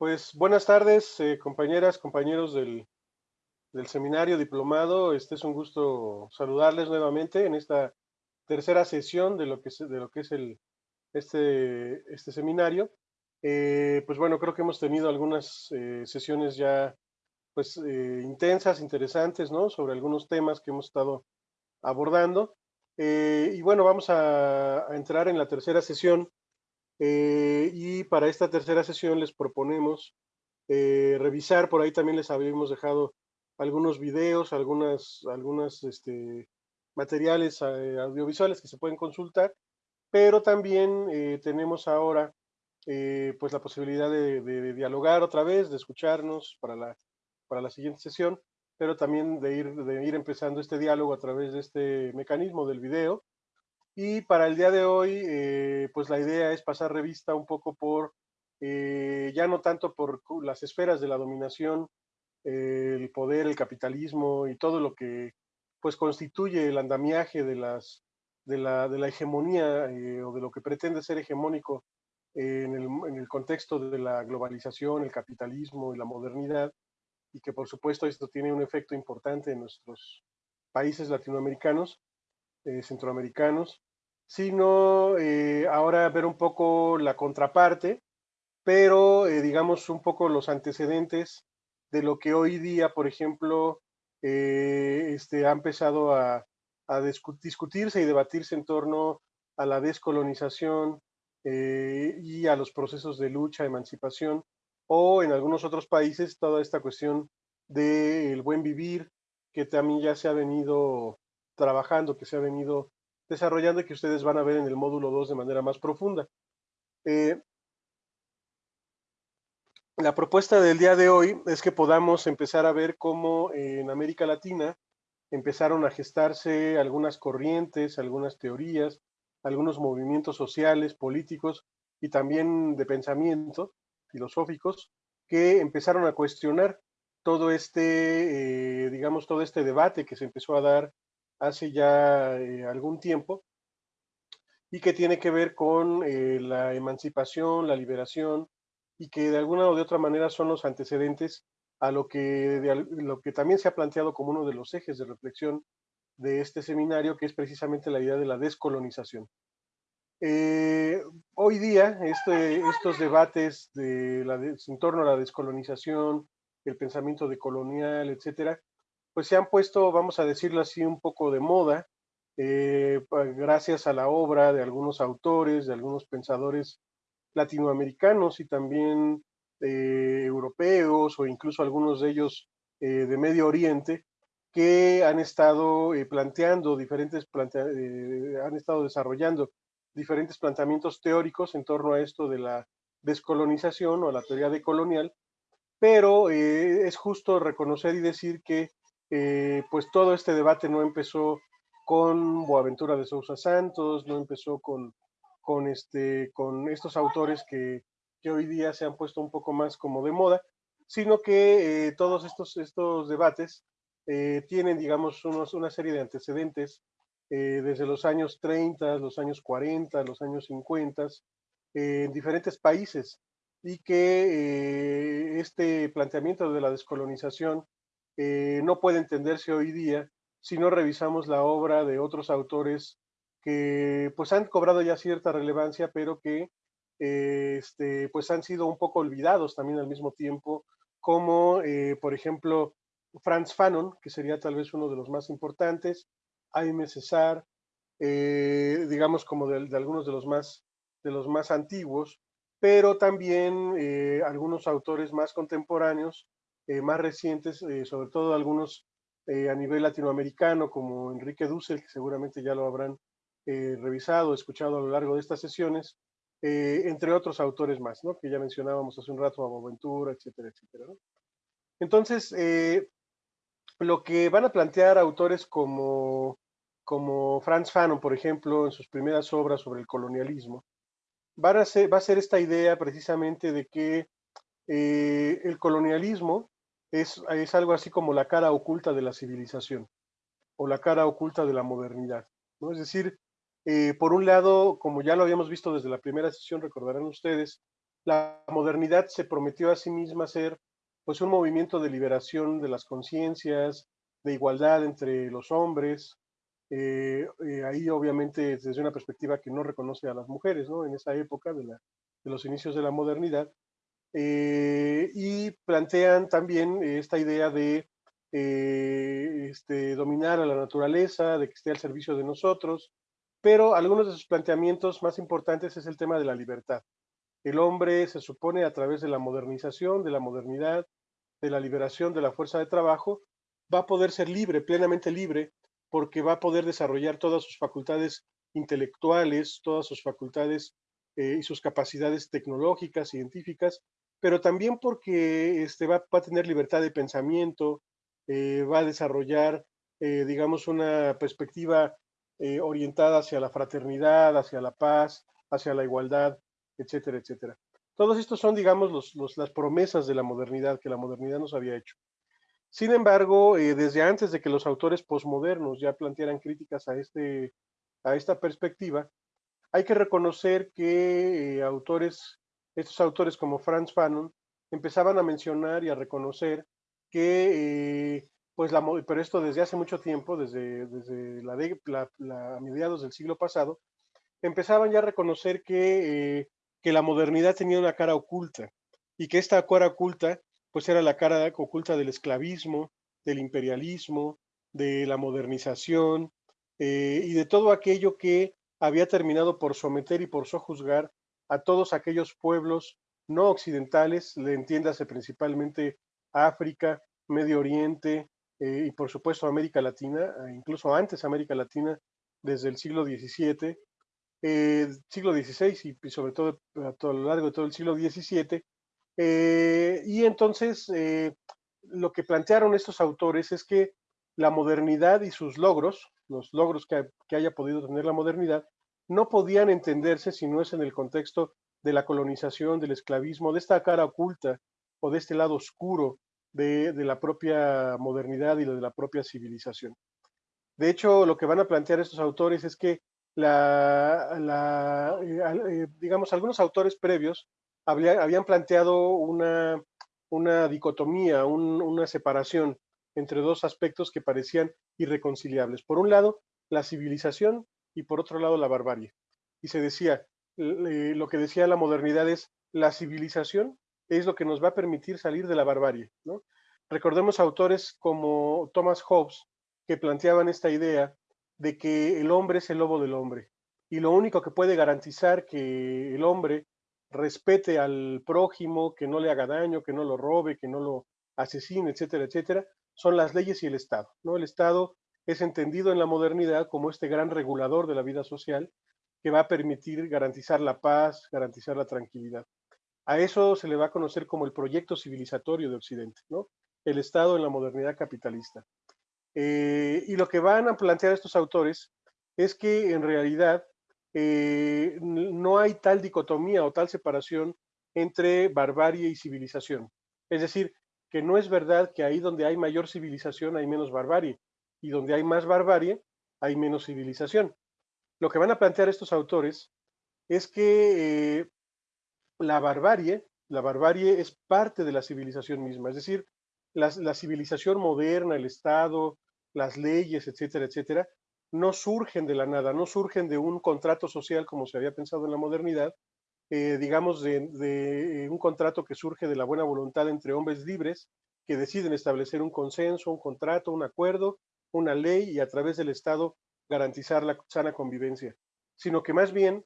Pues buenas tardes, eh, compañeras, compañeros del, seminario diplomado. Este es un gusto saludarles nuevamente en esta tercera sesión de lo que es, de lo que es el, este, este seminario. Eh, pues bueno, creo que hemos tenido algunas eh, sesiones ya pues intensas, interesantes, ¿no? Sobre algunos temas que hemos estado abordando. y bueno, vamos a entrar en la tercera sesión eh, y para esta tercera sesión les proponemos eh, revisar, por ahí también les habíamos dejado algunos videos, algunas, algunas este, materiales eh, audiovisuales que se pueden consultar, pero también tenemos ahora pues la posibilidad de, dialogar otra vez, de escucharnos para la, para la siguiente sesión, pero también de ir, de ir empezando este diálogo a través de este mecanismo del video, y para el día de hoy, eh, pues la idea es pasar revista un poco por, eh, ya no tanto por las esferas de la dominación, eh, el poder, el capitalismo y todo lo que pues constituye el andamiaje de, las, de, la, de la hegemonía o de lo que pretende ser hegemónico en el, en el contexto de la globalización, el capitalismo y la modernidad, y que por supuesto esto tiene un efecto importante en nuestros países latinoamericanos, centroamericanos, sino eh, ahora ver un poco la contraparte, pero eh, digamos un poco los antecedentes de lo que hoy día, por ejemplo, eh, este, ha empezado a, discutirse y debatirse en torno a la descolonización y a los procesos de lucha, emancipación, o en algunos otros países toda esta cuestión del buen vivir, que también ya se ha venido trabajando, que se ha venido desarrollando que ustedes van a ver en el módulo 2 de manera más profunda. Eh, la propuesta del día de hoy es que podamos empezar a ver cómo en América Latina empezaron a gestarse algunas corrientes, algunas teorías, algunos movimientos sociales, políticos y también de pensamiento, filosóficos, que empezaron a cuestionar todo este, eh, digamos, todo este debate que se empezó a dar hace ya eh, algún tiempo y que tiene que ver con eh, la emancipación, la liberación y que de alguna o de otra manera son los antecedentes a lo que, lo que también se ha planteado como uno de los ejes de reflexión de este seminario, que es precisamente la idea de la descolonización. Eh, hoy día, este, estos debates de en torno a la descolonización, el pensamiento decolonial, etcétera, pues se han puesto, vamos a decirlo así, un poco de moda, eh, gracias a la obra de algunos autores, de algunos pensadores latinoamericanos y también eh, europeos o incluso algunos de ellos eh, de Medio Oriente, que han estado planteando diferentes, han estado desarrollando diferentes planteamientos teóricos en torno a esto de la descolonización o la teoría decolonial, pero es justo reconocer y decir que eh, pues todo este debate no empezó con Boaventura de Sousa Santos, no empezó con, con, este, con estos autores que, que, hoy día se han puesto un poco más como de moda, sino que eh, todos estos, estos debates eh, tienen, digamos, unos, una serie de antecedentes desde los años 30, los años 40, los años 50, en diferentes países, y que este planteamiento de la descolonización eh, no puede entenderse hoy día si no revisamos la obra de otros autores que pues han cobrado ya cierta relevancia, pero que eh, este, pues han sido un poco olvidados también al mismo tiempo, como eh, por ejemplo Franz Fanon, que sería tal vez uno de los más importantes, Jaime César, digamos como de, de, algunos de los más, de los más antiguos, pero también algunos autores más contemporáneos eh, más recientes, eh, sobre todo algunos eh, a nivel latinoamericano, como Enrique Dussel, que seguramente ya lo habrán revisado, escuchado a lo largo de estas sesiones, entre otros autores más, ¿no? que ya mencionábamos hace un rato, a Boaventura, etcétera, etcétera. Entonces, lo que van a plantear autores como, como Franz Fanon, por ejemplo, en sus primeras obras sobre el colonialismo, va a ser esta idea precisamente de que el colonialismo es, algo así como la cara oculta de la civilización o la cara oculta de la modernidad. ¿no? Es decir, eh, por un lado, como ya lo habíamos visto desde la primera sesión, recordarán ustedes, la modernidad se prometió a sí misma ser pues un movimiento de liberación de las conciencias, de igualdad entre los hombres, eh, eh, ahí obviamente desde una perspectiva que no reconoce a las mujeres, ¿no? En esa época de, la, de los inicios de la modernidad. Eh, y plantean también esta idea de este, dominar a la naturaleza, de que esté al servicio de nosotros, pero algunos de sus planteamientos más importantes es el tema de la libertad. El hombre se supone a través de la modernización, de la modernidad, de la liberación de la fuerza de trabajo, va a poder ser libre, plenamente libre, porque va a poder desarrollar todas sus facultades intelectuales, todas sus facultades eh, y sus capacidades tecnológicas, científicas, pero también porque este, va, a tener libertad de pensamiento, eh, va a desarrollar, eh, digamos, una perspectiva orientada hacia la fraternidad, hacia la paz, hacia la igualdad, etcétera, etcétera. Todos estos son, digamos, los, las promesas de la modernidad que la modernidad nos había hecho. Sin embargo, eh, desde antes de que los autores posmodernos ya plantearan críticas a, este, a esta perspectiva, hay que reconocer que eh, autores, estos autores como Franz Fanon, empezaban a mencionar y a reconocer que, eh, pues la, pero esto desde hace mucho tiempo, desde, desde la, mediados del siglo pasado, empezaban ya a reconocer que, que la modernidad tenía una cara oculta y que esta cara oculta pues era la cara oculta del esclavismo, del imperialismo, de la modernización eh, y de todo aquello que había terminado por someter y por sojuzgar a todos aquellos pueblos no occidentales, le entiéndase principalmente África, Medio Oriente eh, y por supuesto América Latina, e incluso antes América Latina, desde el siglo XVII, eh, siglo XVI y, sobre todo a, lo largo de todo el siglo XVII, eh, y entonces lo que plantearon estos autores es que la modernidad y sus logros, los logros que, haya podido tener la modernidad, no podían entenderse si no es en el contexto de la colonización, del esclavismo, de esta cara oculta o de este lado oscuro de, la propia modernidad y de la propia civilización. De hecho, lo que van a plantear estos autores es que la, eh, digamos, algunos autores previos habían planteado una, una dicotomía, una separación entre dos aspectos que parecían irreconciliables. Por un lado, la civilización y por otro lado, la barbarie. Y se decía, lo que decía la modernidad es, la civilización es lo que nos va a permitir salir de la barbarie. Recordemos autores como Thomas Hobbes, que planteaban esta idea de que el hombre es el lobo del hombre. Y lo único que puede garantizar que el hombre respete al prójimo, que no le haga daño, que no lo robe, que no lo asesine, etcétera, etcétera, son las leyes y el Estado. ¿no? El Estado es entendido en la modernidad como este gran regulador de la vida social que va a permitir garantizar la paz, garantizar la tranquilidad. A eso se le va a conocer como el proyecto civilizatorio de Occidente, ¿no? el Estado en la modernidad capitalista. Eh, y lo que van a plantear estos autores es que en realidad eh, no hay tal dicotomía o tal separación entre barbarie y civilización. Es decir, que no es verdad que ahí donde hay mayor civilización hay menos barbarie y donde hay más barbarie hay menos civilización. Lo que van a plantear estos autores es que eh, la barbarie, la barbarie es parte de la civilización misma, es decir, la civilización moderna, el Estado, las leyes, etcétera, etcétera, no surgen de la nada, no surgen de un contrato social como se había pensado en la modernidad, eh, digamos, de, un contrato que surge de la buena voluntad entre hombres libres que deciden establecer un consenso, un contrato, un acuerdo, una ley y a través del Estado garantizar la sana convivencia, sino que más bien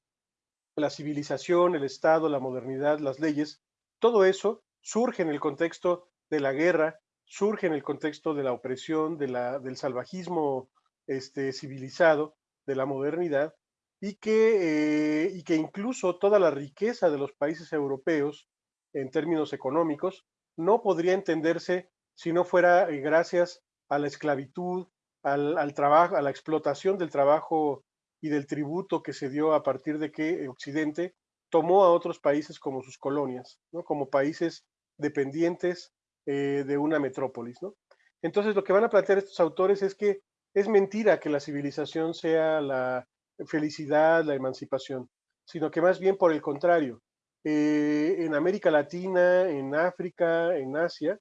la civilización, el Estado, la modernidad, las leyes, todo eso surge en el contexto de la guerra, surge en el contexto de la opresión, de la, del salvajismo este, civilizado de la modernidad y que, eh, y que incluso toda la riqueza de los países europeos en términos económicos no podría entenderse si no fuera eh, gracias a la esclavitud, al, trabajo, a la explotación del trabajo y del tributo que se dio a partir de que Occidente tomó a otros países como sus colonias, ¿no? como países dependientes eh, de una metrópolis. ¿no? Entonces, lo que van a plantear estos autores es que es mentira que la civilización sea la felicidad, la emancipación, sino que más bien por el contrario, en América Latina, en África, en Asia,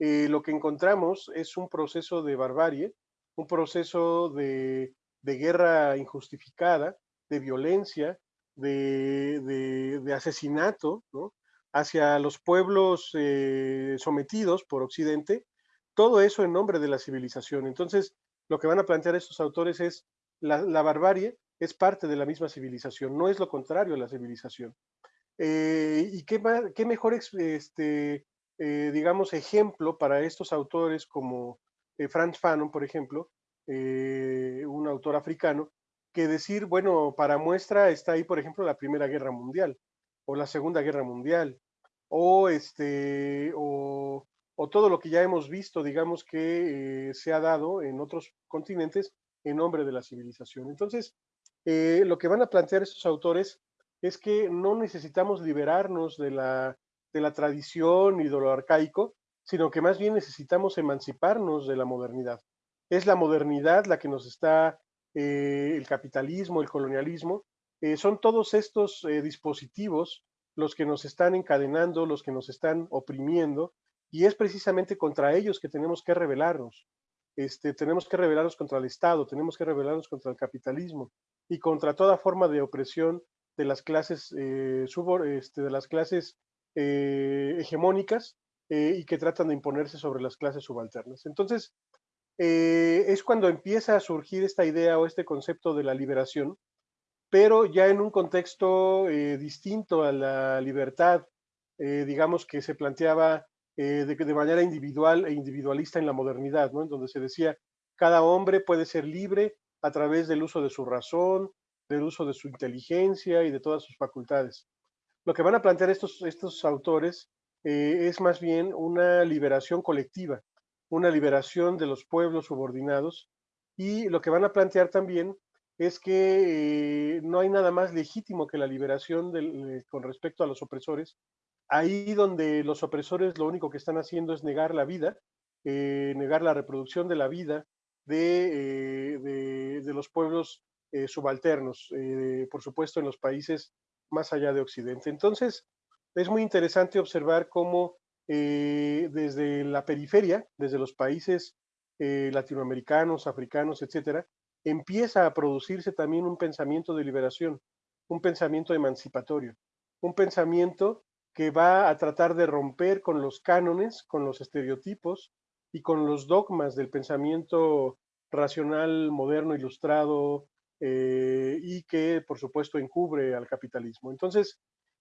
lo que encontramos es un proceso de barbarie, un proceso de, guerra injustificada, de violencia, de, asesinato, hacia los pueblos sometidos por Occidente, todo eso en nombre de la civilización. Entonces, lo que van a plantear estos autores es la, barbarie es parte de la misma civilización, no es lo contrario a la civilización. Eh, y qué, qué mejor, este, eh, digamos, ejemplo para estos autores como eh, Franz Fanon, por ejemplo, un autor africano, que decir, bueno, para muestra está ahí, por ejemplo, la Primera Guerra Mundial o la Segunda Guerra Mundial o este o todo lo que ya hemos visto, digamos, que eh, se ha dado en otros continentes en nombre de la civilización. Entonces, eh, lo que van a plantear estos autores es que no necesitamos liberarnos de la, de la tradición y de lo arcaico, sino que más bien necesitamos emanciparnos de la modernidad. Es la modernidad la que nos está, eh, el capitalismo, el colonialismo, son todos estos dispositivos los que nos están encadenando, los que nos están oprimiendo, y es precisamente contra ellos que tenemos que rebelarnos. Este, tenemos que rebelarnos contra el Estado, tenemos que rebelarnos contra el capitalismo y contra toda forma de opresión de las clases, eh, este, de las clases eh, hegemónicas eh, y que tratan de imponerse sobre las clases subalternas. Entonces, es cuando empieza a surgir esta idea o este concepto de la liberación, pero ya en un contexto distinto a la libertad, digamos que se planteaba eh, de, manera individual e individualista en la modernidad, ¿no? En donde se decía, cada hombre puede ser libre a través del uso de su razón, del uso de su inteligencia y de todas sus facultades. Lo que van a plantear estos, estos autores eh, es más bien una liberación colectiva, una liberación de los pueblos subordinados y lo que van a plantear también es que eh, no hay nada más legítimo que la liberación con respecto a los opresores ahí donde los opresores lo único que están haciendo es negar la vida, eh, negar la reproducción de la vida de, eh, de, los pueblos eh, subalternos, por supuesto en los países más allá de Occidente. Entonces, es muy interesante observar cómo desde la periferia, desde los países latinoamericanos, africanos, etcétera, empieza a producirse también un pensamiento de liberación, un pensamiento emancipatorio, un pensamiento que va a tratar de romper con los cánones, con los estereotipos y con los dogmas del pensamiento racional, moderno, ilustrado, eh, y que por supuesto encubre al capitalismo. Entonces,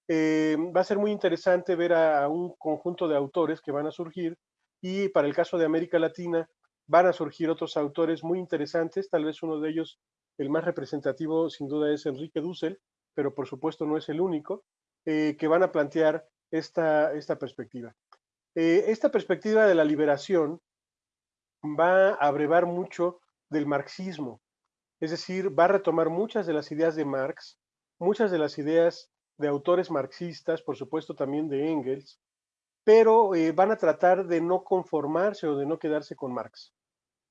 eh, va a ser muy interesante ver a, un conjunto de autores que van a surgir y para el caso de América Latina van a surgir otros autores muy interesantes, tal vez uno de ellos, el más representativo sin duda es Enrique Dussel, pero por supuesto no es el único. Eh, que van a plantear esta, esta perspectiva. Eh, esta perspectiva de la liberación va a abrevar mucho del marxismo, es decir, va a retomar muchas de las ideas de Marx, muchas de las ideas de autores marxistas, por supuesto también de Engels, pero eh, van a tratar de no conformarse o de no quedarse con Marx,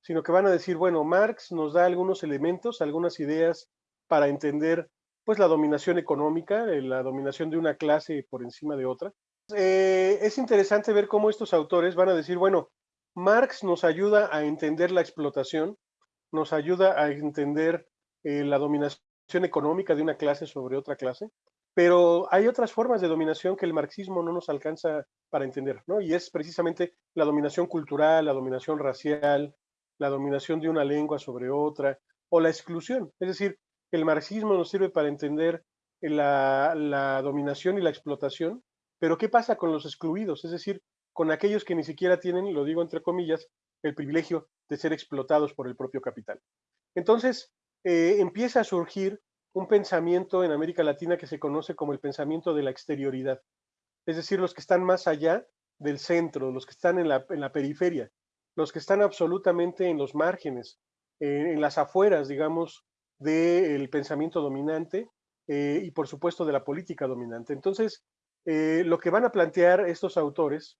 sino que van a decir, bueno, Marx nos da algunos elementos, algunas ideas para entender pues la dominación económica, eh, la dominación de una clase por encima de otra. Eh, es interesante ver cómo estos autores van a decir, bueno, Marx nos ayuda a entender la explotación, nos ayuda a entender la dominación económica de una clase sobre otra clase, pero hay otras formas de dominación que el marxismo no nos alcanza para entender, ¿no? Y es precisamente la dominación cultural, la dominación racial, la dominación de una lengua sobre otra, o la exclusión. Es decir, el marxismo nos sirve para entender la, dominación y la explotación, pero ¿qué pasa con los excluidos? Es decir, con aquellos que ni siquiera tienen, lo digo entre comillas, el privilegio de ser explotados por el propio capital. Entonces, eh, empieza a surgir un pensamiento en América Latina que se conoce como el pensamiento de la exterioridad, es decir, los que están más allá del centro, los que están en la, periferia, los que están absolutamente en los márgenes, en las afueras, digamos, del pensamiento dominante eh, y por supuesto de la política dominante. Entonces, eh, lo que van a plantear estos autores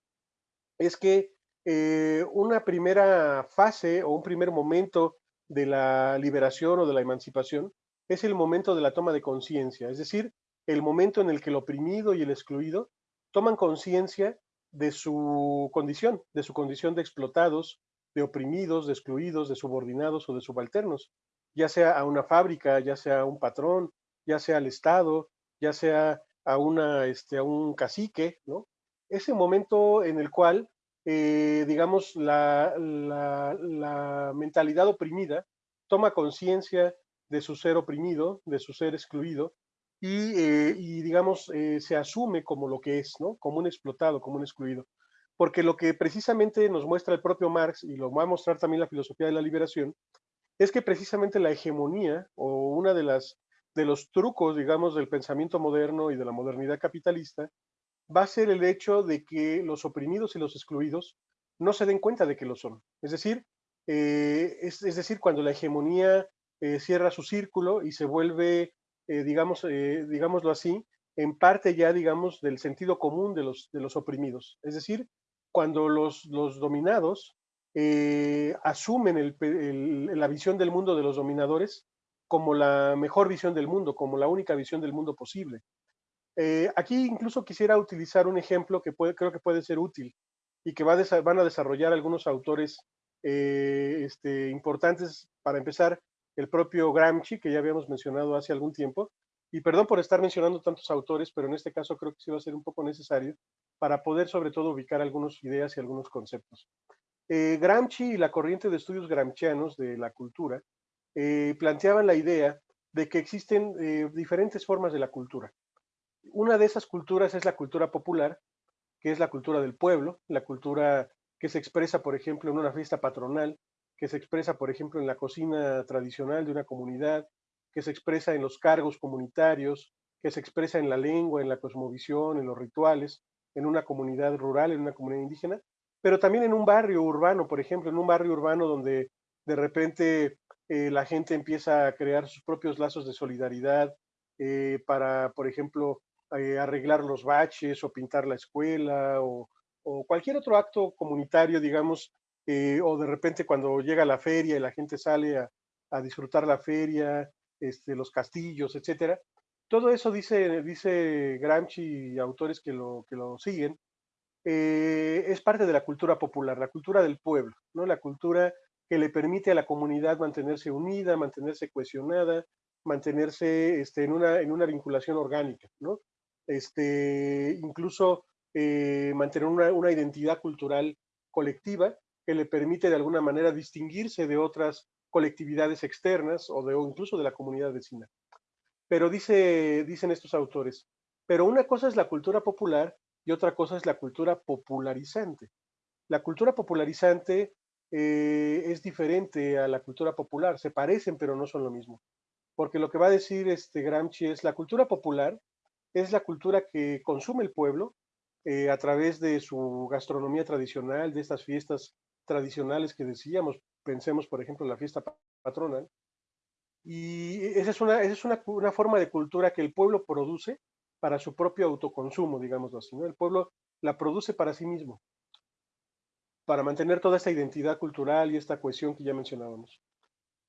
es que eh, una primera fase o un primer momento de la liberación o de la emancipación es el momento de la toma de conciencia, es decir, el momento en el que el oprimido y el excluido toman conciencia de su condición, de su condición de explotados, de oprimidos, de excluidos, de subordinados o de subalternos, ya sea a una fábrica, ya sea a un patrón, ya sea al Estado, ya sea a, una, este, a un cacique, ¿no? Ese momento en el cual, eh, digamos, la, la mentalidad oprimida toma conciencia de su ser oprimido, de su ser excluido, eh, y, digamos, eh, se asume como lo que es, ¿no? Como un explotado, como un excluido. Porque lo que precisamente nos muestra el propio Marx, y lo va a mostrar también la filosofía de la liberación, es que precisamente la hegemonía, o una de las de los trucos, digamos, del pensamiento moderno y de la modernidad capitalista, va a ser el hecho de que los oprimidos y los excluidos no se den cuenta de que lo son. Es decir, eh, es, decir, cuando la hegemonía cierra su círculo y se vuelve eh, digamos, eh, digámoslo así, en parte ya, digamos, del sentido común de los, de los oprimidos. Es decir, cuando los, los dominados eh, asumen la visión del mundo de los dominadores como la mejor visión del mundo, como la única visión del mundo posible. aquí incluso quisiera utilizar un ejemplo que creo que puede ser útil y que va van a desarrollar algunos autores este, importantes. Para empezar, el propio Gramsci, que ya habíamos mencionado hace algún tiempo, y perdón por estar mencionando tantos autores, pero en este caso creo que sí va a ser un poco necesario para poder sobre todo ubicar algunas ideas y algunos conceptos. Eh, Gramsci y la corriente de estudios gramscianos de la cultura eh, planteaban la idea de que existen eh, diferentes formas de la cultura. Una de esas culturas es la cultura popular, que es la cultura del pueblo, la cultura que se expresa, por ejemplo, en una fiesta patronal, que se expresa, por ejemplo, en la cocina tradicional de una comunidad, que se expresa en los cargos comunitarios, que se expresa en la lengua, en la cosmovisión, en los rituales, en una comunidad rural, en una comunidad indígena, pero también en un barrio urbano, por ejemplo, en un barrio urbano donde de repente eh, la gente empieza a crear sus propios lazos de solidaridad eh, para, por ejemplo, eh, arreglar los baches o pintar la escuela o, o cualquier otro acto comunitario, digamos, eh, o de repente cuando llega la feria y la gente sale a, disfrutar la feria, este, los castillos, etcétera. Todo eso dice, dice Gramsci y autores que lo, que lo siguen, eh, es parte de la cultura popular, la cultura del pueblo, ¿no? La cultura que le permite a la comunidad mantenerse unida, mantenerse cohesionada, mantenerse este, en, una, en una vinculación orgánica, ¿no? Este, incluso eh, mantener una, una, identidad cultural colectiva que le permite de alguna manera distinguirse de otras colectividades externas o, de, incluso de la comunidad vecina. Pero dice, dicen estos autores, pero una cosa es la cultura popular y otra cosa es la cultura popularizante. La cultura popularizante eh, es diferente a la cultura popular, se parecen pero no son lo mismo. Porque lo que va a decir este Gramsci es la cultura popular es la cultura que consume el pueblo eh, a través de su gastronomía tradicional, de estas fiestas tradicionales que decíamos, pensemos por ejemplo en la fiesta patronal, y esa es, una, esa es una, una, forma de cultura que el pueblo produce para su propio autoconsumo, digamos así, ¿no? El pueblo la produce para sí mismo, para mantener toda esta identidad cultural y esta cohesión que ya mencionábamos.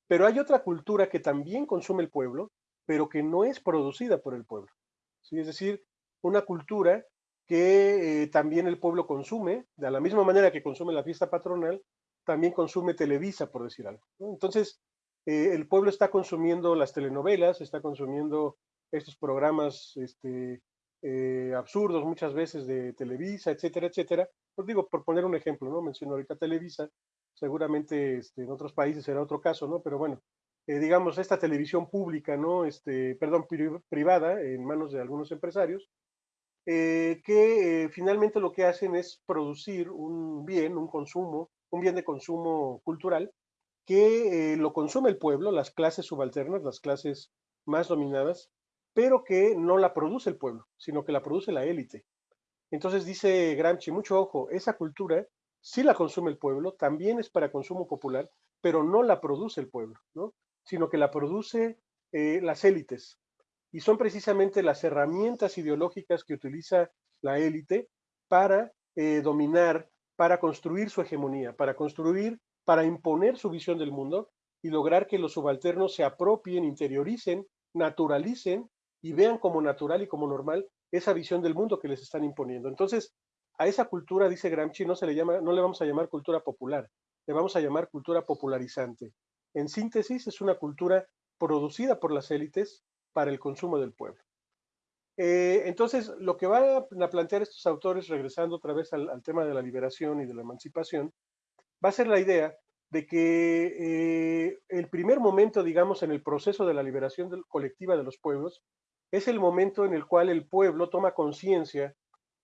Pero hay otra cultura que también consume el pueblo, pero que no es producida por el pueblo. ¿sí? Es decir, una cultura que eh, también el pueblo consume, de la misma manera que consume la fiesta patronal, también consume Televisa, por decir algo. Entonces, eh, el pueblo está consumiendo las telenovelas, está consumiendo estos programas este, eh, absurdos muchas veces de Televisa, etcétera, etcétera. Pues digo, por poner un ejemplo, ¿no? Menciono ahorita Televisa, seguramente este, en otros países será otro caso, ¿no? Pero bueno, digamos, esta televisión pública, ¿no? Este, perdón, privada, en manos de algunos empresarios, eh, que eh, finalmente lo que hacen es producir un bien, un consumo, un bien de consumo cultural, que eh, lo consume el pueblo, las clases subalternas, las clases más dominadas, pero que no la produce el pueblo, sino que la produce la élite. Entonces dice Gramsci, mucho ojo, esa cultura sí la consume el pueblo, también es para consumo popular, pero no la produce el pueblo, ¿no? sino que la produce las élites, y son precisamente las herramientas ideológicas que utiliza la élite para eh, dominar, para construir su hegemonía, para construir, para imponer su visión del mundo y lograr que los subalternos se apropien, interioricen, naturalicen y vean como natural y como normal esa visión del mundo que les están imponiendo. Entonces, a esa cultura, dice Gramsci, no se le llama, no le vamos a llamar cultura popular, le vamos a llamar cultura popularizante. En síntesis, es una cultura producida por las élites para el consumo del pueblo. Eh, entonces, lo que van a plantear estos autores, regresando otra vez al, tema de la liberación y de la emancipación, va a ser la idea de que eh, el primer momento, digamos, en el proceso de la liberación colectiva de los pueblos, es el momento en el cual el pueblo toma conciencia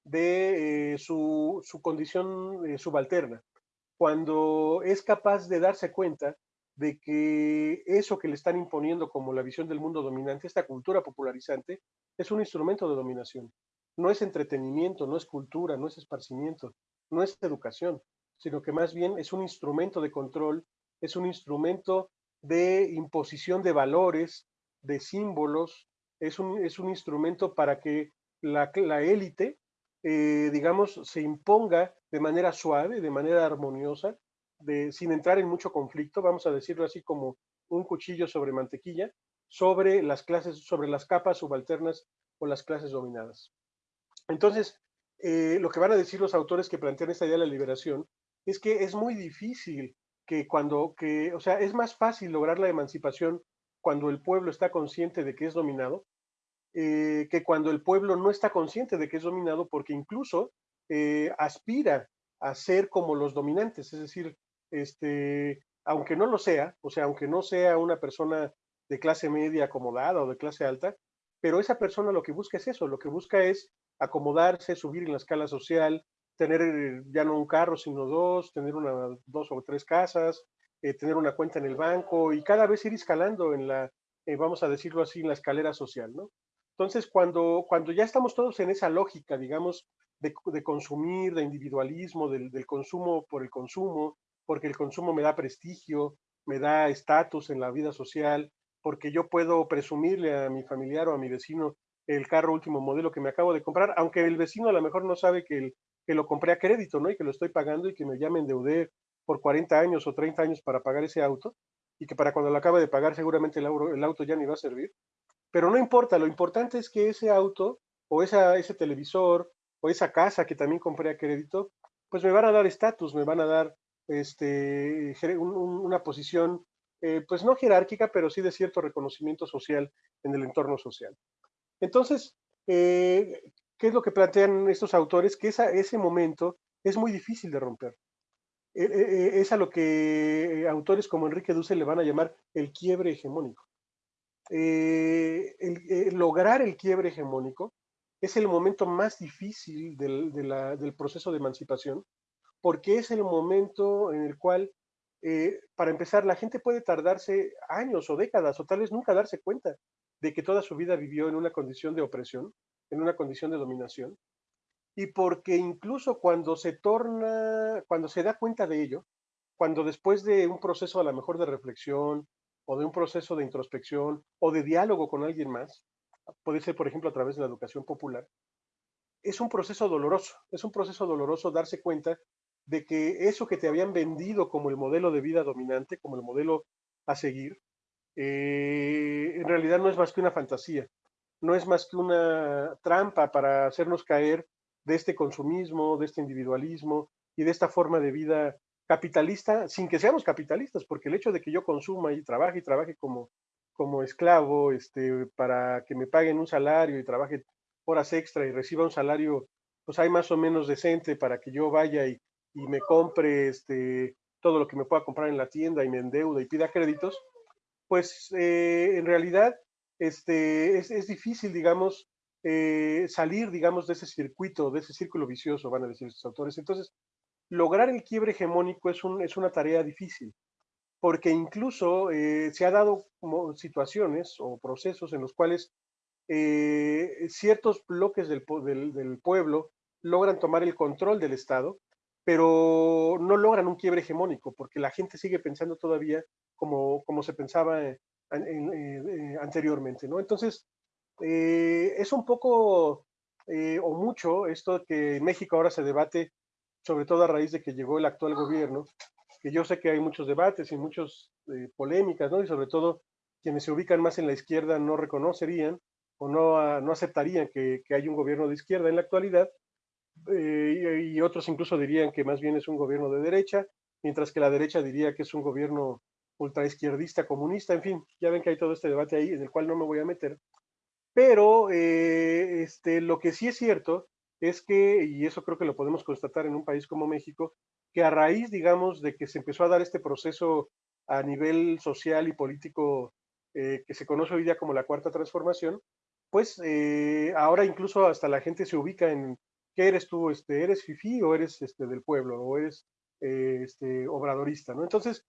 de eh, su, su, condición subalterna, cuando es capaz de darse cuenta de que eso que le están imponiendo como la visión del mundo dominante, esta cultura popularizante, es un instrumento de dominación. No es entretenimiento, no es cultura, no es esparcimiento, no es educación, sino que más bien es un instrumento de control, es un instrumento de imposición de valores, de símbolos, es un, es un instrumento para que la, la élite, eh, digamos, se imponga de manera suave, de manera armoniosa, sin entrar en mucho conflicto, vamos a decirlo así como un cuchillo sobre mantequilla, sobre las clases, sobre las capas subalternas o las clases dominadas. Entonces, eh, lo que van a decir los autores que plantean esta idea de la liberación es que es muy difícil que cuando, que, o sea, es más fácil lograr la emancipación cuando el pueblo está consciente de que es dominado, eh, que cuando el pueblo no está consciente de que es dominado, porque incluso eh, aspira a ser como los dominantes, es decir, este, aunque no lo sea, o sea, aunque no sea una persona de clase media acomodada o de clase alta, pero esa persona lo que busca es eso, lo que busca es acomodarse, subir en la escala social, tener eh, ya no un carro, sino dos, tener una, dos o tres casas, eh, tener una cuenta en el banco y cada vez ir escalando en la, eh, vamos a decirlo así, en la escalera social, ¿no? Entonces, cuando, cuando ya estamos todos en esa lógica, digamos, de, de consumir, de individualismo, del, del, consumo por el consumo, porque el consumo me da prestigio, me da estatus en la vida social, porque yo puedo presumirle a mi familiar o a mi vecino el carro último modelo que me acabo de comprar, aunque el vecino a lo mejor no sabe que, lo compré a crédito, ¿no? Y que lo estoy pagando y que me llamen endeudé por 40 años o 30 años para pagar ese auto y que para cuando lo acabe de pagar seguramente el, el auto ya ni va a servir. Pero no importa, lo importante es que ese auto o esa, ese televisor o esa casa que también compré a crédito, pues me van a dar estatus, me van a dar este, una posición, eh, pues no jerárquica, pero sí de cierto reconocimiento social en el entorno social. Entonces, eh, ¿qué es lo que plantean estos autores? Que ese momento es muy difícil de romper. E, es a lo que autores como Enrique Dussel le van a llamar el quiebre hegemónico. Eh, lograr el quiebre hegemónico es el momento más difícil del, del proceso de emancipación, porque es el momento en el cual, eh, para empezar, la gente puede tardarse años o décadas o tal vez nunca darse cuenta de que toda su vida vivió en una condición de opresión, en una condición de dominación, y porque incluso cuando se torna, cuando se da cuenta de ello, cuando después de un proceso a lo mejor de reflexión o de un proceso de introspección o de diálogo con alguien más, puede ser por ejemplo a través de la educación popular, es un proceso doloroso, es un proceso doloroso darse cuenta de que eso que te habían vendido como el modelo de vida dominante, como el modelo a seguir, eh, en realidad no es más que una fantasía, no es más que una trampa para hacernos caer de este consumismo, de este individualismo y de esta forma de vida capitalista, sin que seamos capitalistas, porque el hecho de que yo consuma y trabaje y trabaje como, como esclavo, este, para que me paguen un salario y trabaje horas extra y reciba un salario, pues hay más o menos decente para que yo vaya y, y me compre este, todo lo que me pueda comprar en la tienda y me endeuda y pida créditos, pues eh, en realidad este, es, difícil, digamos, eh, salir, digamos, de ese circuito, de ese círculo vicioso, van a decir estos autores. Entonces, lograr el quiebre hegemónico es, un, es una tarea difícil, porque incluso eh, se ha dado como situaciones o procesos en los cuales ciertos bloques del, del, del pueblo logran tomar el control del Estado pero no logran un quiebre hegemónico, porque la gente sigue pensando todavía como, como se pensaba eh, eh, anteriormente, ¿no? Entonces, eh, es un poco o mucho esto que en México ahora se debate, sobre todo a raíz de que llegó el actual gobierno, que yo sé que hay muchos debates y muchas polémicas, ¿no? Y sobre todo quienes se ubican más en la izquierda no reconocerían, o no, no aceptarían que, que haya un gobierno de izquierda en la actualidad, eh, y, otros incluso dirían que más bien es un gobierno de derecha, mientras que la derecha diría que es un gobierno ultraizquierdista, comunista, en fin, ya ven que hay todo este debate ahí en el cual no me voy a meter. Pero eh, este, lo que sí es cierto es que, y eso creo que lo podemos constatar en un país como México, que a raíz, digamos, de que se empezó a dar este proceso a nivel social y político eh, que se conoce hoy día como la cuarta transformación, pues eh, ahora incluso hasta la gente se ubica en qué eres tú, este, eres fifí o eres este, del pueblo o eres este, obradorista, ¿no? Entonces,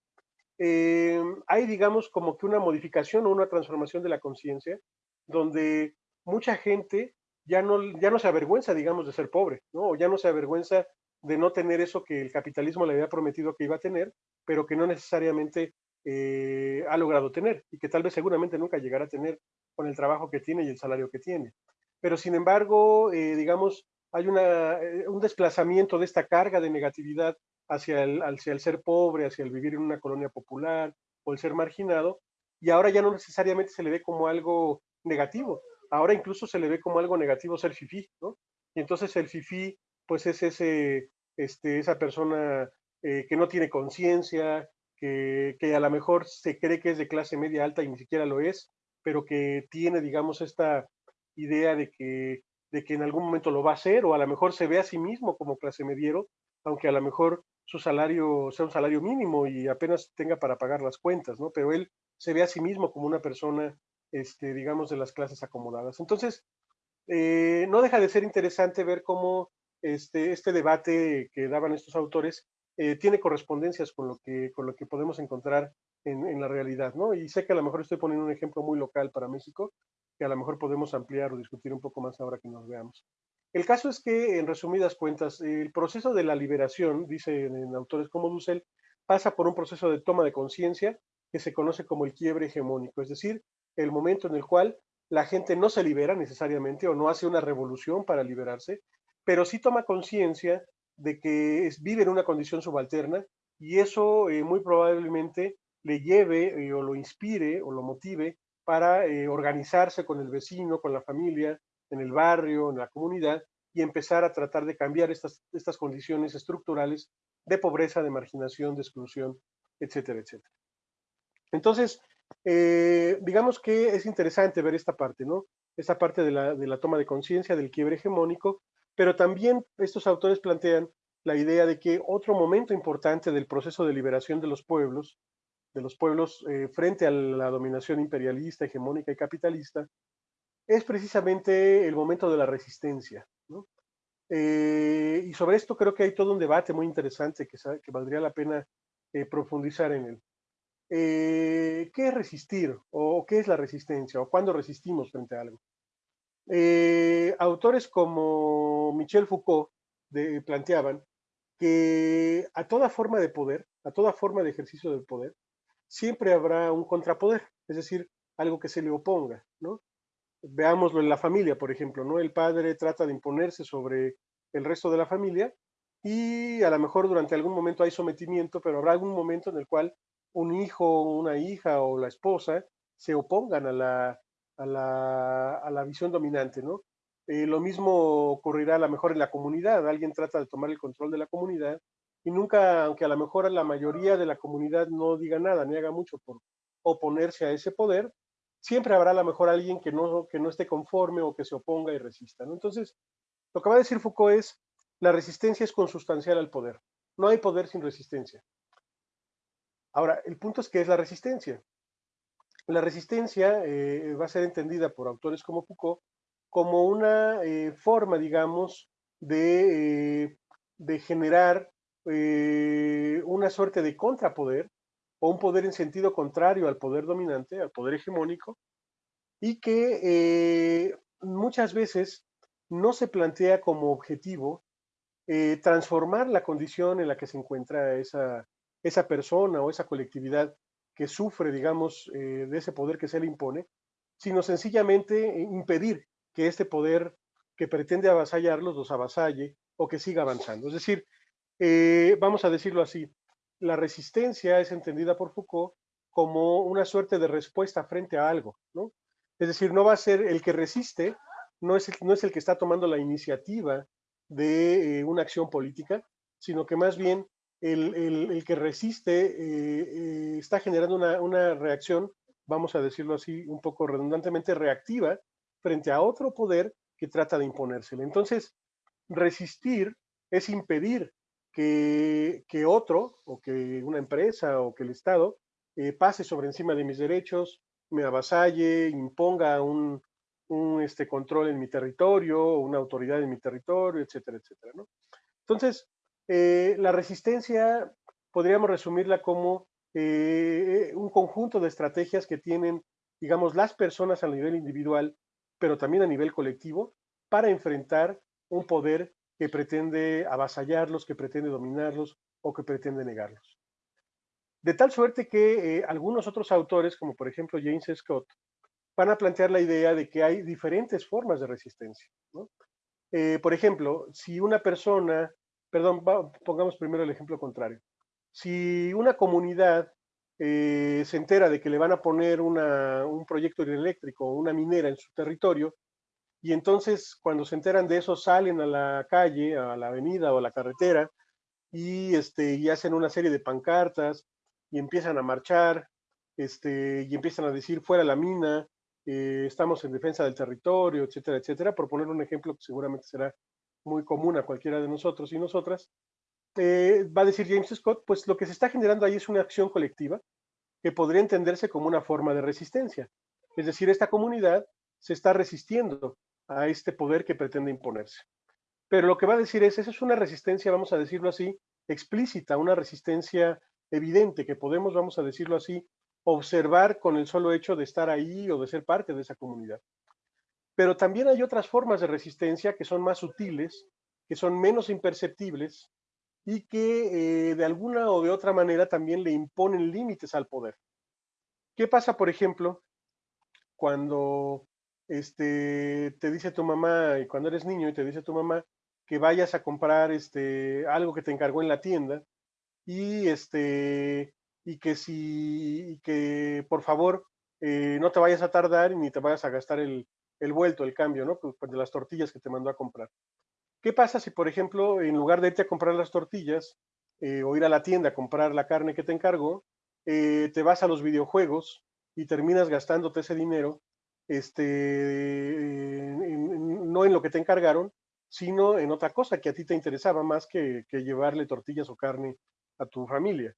hay, digamos, como que una modificación o una transformación de la conciencia donde mucha gente ya no, ya no se avergüenza, digamos, de ser pobre, ¿no? O ya no se avergüenza de no tener eso que el capitalismo le había prometido que iba a tener, pero que no necesariamente eh, ha logrado tener y que tal vez seguramente nunca llegará a tener con el trabajo que tiene y el salario que tiene. Pero sin embargo, eh, digamos, hay una, eh, un desplazamiento de esta carga de negatividad hacia el, hacia ser pobre, hacia el vivir en una colonia popular o el ser marginado, y ahora ya no necesariamente se le ve como algo negativo. Ahora incluso se le ve como algo negativo ser fifí, ¿no? Y entonces el fifí, pues es ese, este, esa persona eh, que no tiene conciencia, que, que, a lo mejor se cree que es de clase media alta y ni siquiera lo es, pero que tiene, digamos, esta idea de que, de que en algún momento lo va a hacer, o a lo mejor se ve a sí mismo como clase mediero, aunque a lo mejor su salario sea un salario mínimo y apenas tenga para pagar las cuentas, ¿no? Pero él se ve a sí mismo como una persona este, digamos, de las clases acomodadas. Entonces, eh, no deja de ser interesante ver cómo este, este debate que daban estos autores eh, tiene correspondencias con lo que, con lo que podemos encontrar en, en, la realidad, ¿no? Y sé que a lo mejor estoy poniendo un ejemplo muy local para México, que a lo mejor podemos ampliar o discutir un poco más ahora que nos veamos. El caso es que, en resumidas cuentas, el proceso de la liberación, dicen en autores como Dussel, pasa por un proceso de toma de conciencia que se conoce como el quiebre hegemónico, es decir, el momento en el cual la gente no se libera necesariamente o no hace una revolución para liberarse, pero sí toma conciencia de que vive en una condición subalterna y eso eh, muy probablemente le lleve eh, o lo inspire o lo motive para eh, organizarse con el vecino, con la familia, en el barrio, en la comunidad y empezar a tratar de cambiar estas, condiciones estructurales de pobreza, de marginación, de exclusión, etcétera, etcétera. Entonces, eh, digamos que es interesante ver esta parte, ¿no? Esta parte de la, de la toma de conciencia, del quiebre hegemónico, pero también estos autores plantean la idea de que otro momento importante del proceso de liberación de los pueblos, de los pueblos eh, frente a la dominación imperialista, hegemónica y capitalista, es precisamente el momento de la resistencia. ¿no? Eh, y sobre esto creo que hay todo un debate muy interesante que, que valdría la pena profundizar en él. Eh, ¿qué es resistir? ¿O qué es la resistencia? ¿O cuándo resistimos frente a algo? Eh, autores como Michel Foucault planteaban que a toda forma de poder, a toda forma de ejercicio del poder, siempre habrá un contrapoder, es decir, algo que se le oponga, ¿no? Veámoslo en la familia, por ejemplo, ¿no? El padre trata de imponerse sobre el resto de la familia y a lo mejor durante algún momento hay sometimiento, pero habrá algún momento en el cual un hijo, una hija o la esposa se opongan a la, a la, a la visión dominante, ¿no? Eh, lo mismo ocurrirá a lo mejor en la comunidad, alguien trata de tomar el control de la comunidad y nunca, aunque a lo mejor la mayoría de la comunidad no diga nada, ni haga mucho por oponerse a ese poder, siempre habrá a lo mejor alguien que no, que no esté conforme o que se oponga y resista, ¿no? Entonces, lo que va a decir Foucault es, la resistencia es consustancial al poder. No hay poder sin resistencia. Ahora, el punto es que es la resistencia. La resistencia eh, va a ser entendida por autores como Foucault como una eh, forma, digamos, de, eh, de generar una suerte de contrapoder o un poder en sentido contrario al poder dominante, al poder hegemónico, y que muchas veces no se plantea como objetivo transformar la condición en la que se encuentra esa, esa persona o esa colectividad que sufre, digamos, eh, de ese poder que se le impone, sino sencillamente eh, impedir que este poder que pretende avasallarlos los avasalle o que siga avanzando. Es decir, eh, vamos a decirlo así, la resistencia es entendida por Foucault como una suerte de respuesta frente a algo, ¿no? Es decir, no va a ser el que resiste, no es el, no es el que está tomando la iniciativa de eh, una acción política, sino que más bien el, el, que resiste eh, eh, está generando una, una, reacción, vamos a decirlo así un poco redundantemente, reactiva frente a otro poder que trata de imponérsele. Entonces, resistir es impedir que, otro, o que una empresa, o que el Estado, eh, pase sobre encima de mis derechos, me avasalle, imponga un, este, control en mi territorio, una autoridad en mi territorio, etcétera, etcétera. Entonces, eh, la resistencia podríamos resumirla como eh, un conjunto de estrategias que tienen, digamos, las personas a nivel individual, pero también a nivel colectivo, para enfrentar un poder que pretende avasallarlos, que pretende dominarlos o que pretende negarlos. De tal suerte que eh, algunos otros autores, como por ejemplo James Scott, van a plantear la idea de que hay diferentes formas de resistencia. Eh, por ejemplo, si una persona, perdón, pongamos primero el ejemplo contrario. Si una comunidad eh, se entera de que le van a poner un proyecto eléctrico o una minera en su territorio, y entonces cuando se enteran de eso salen a la calle, a la avenida o a la carretera y, este, y hacen una serie de pancartas y empiezan a marchar este, y empiezan a decir fuera la mina, eh, estamos en defensa del territorio, etcétera, etcétera, por poner un ejemplo que seguramente será muy común a cualquiera de nosotros y nosotras, eh, va a decir James Scott, pues lo que se está generando ahí es una acción colectiva que podría entenderse como una forma de resistencia. Es decir, esta comunidad se está resistiendo a este poder que pretende imponerse. Pero lo que va a decir es, esa es una resistencia, vamos a decirlo así, explícita, una resistencia evidente que podemos, vamos a decirlo así, observar con el solo hecho de estar ahí o de ser parte de esa comunidad. Pero también hay otras formas de resistencia que son más sutiles, que son menos imperceptibles y que eh, de alguna o de otra manera también le imponen límites al poder. ¿Qué pasa, por ejemplo, cuando este, te dice tu mamá, y cuando eres niño y te dice tu mamá que vayas a comprar este, algo que te encargó en la tienda y, este, y que si, que por favor eh, no te vayas a tardar ni te vayas a gastar el, el vuelto, el cambio, ¿no? Pues, pues de las tortillas que te mandó a comprar. ¿Qué pasa si, por ejemplo, en lugar de irte a comprar las tortillas eh, o ir a la tienda a comprar la carne que te encargó, eh, te vas a los videojuegos y terminas gastándote ese dinero este, no en lo que te encargaron, sino en otra cosa que a ti te interesaba más que, que llevarle tortillas o carne a tu familia.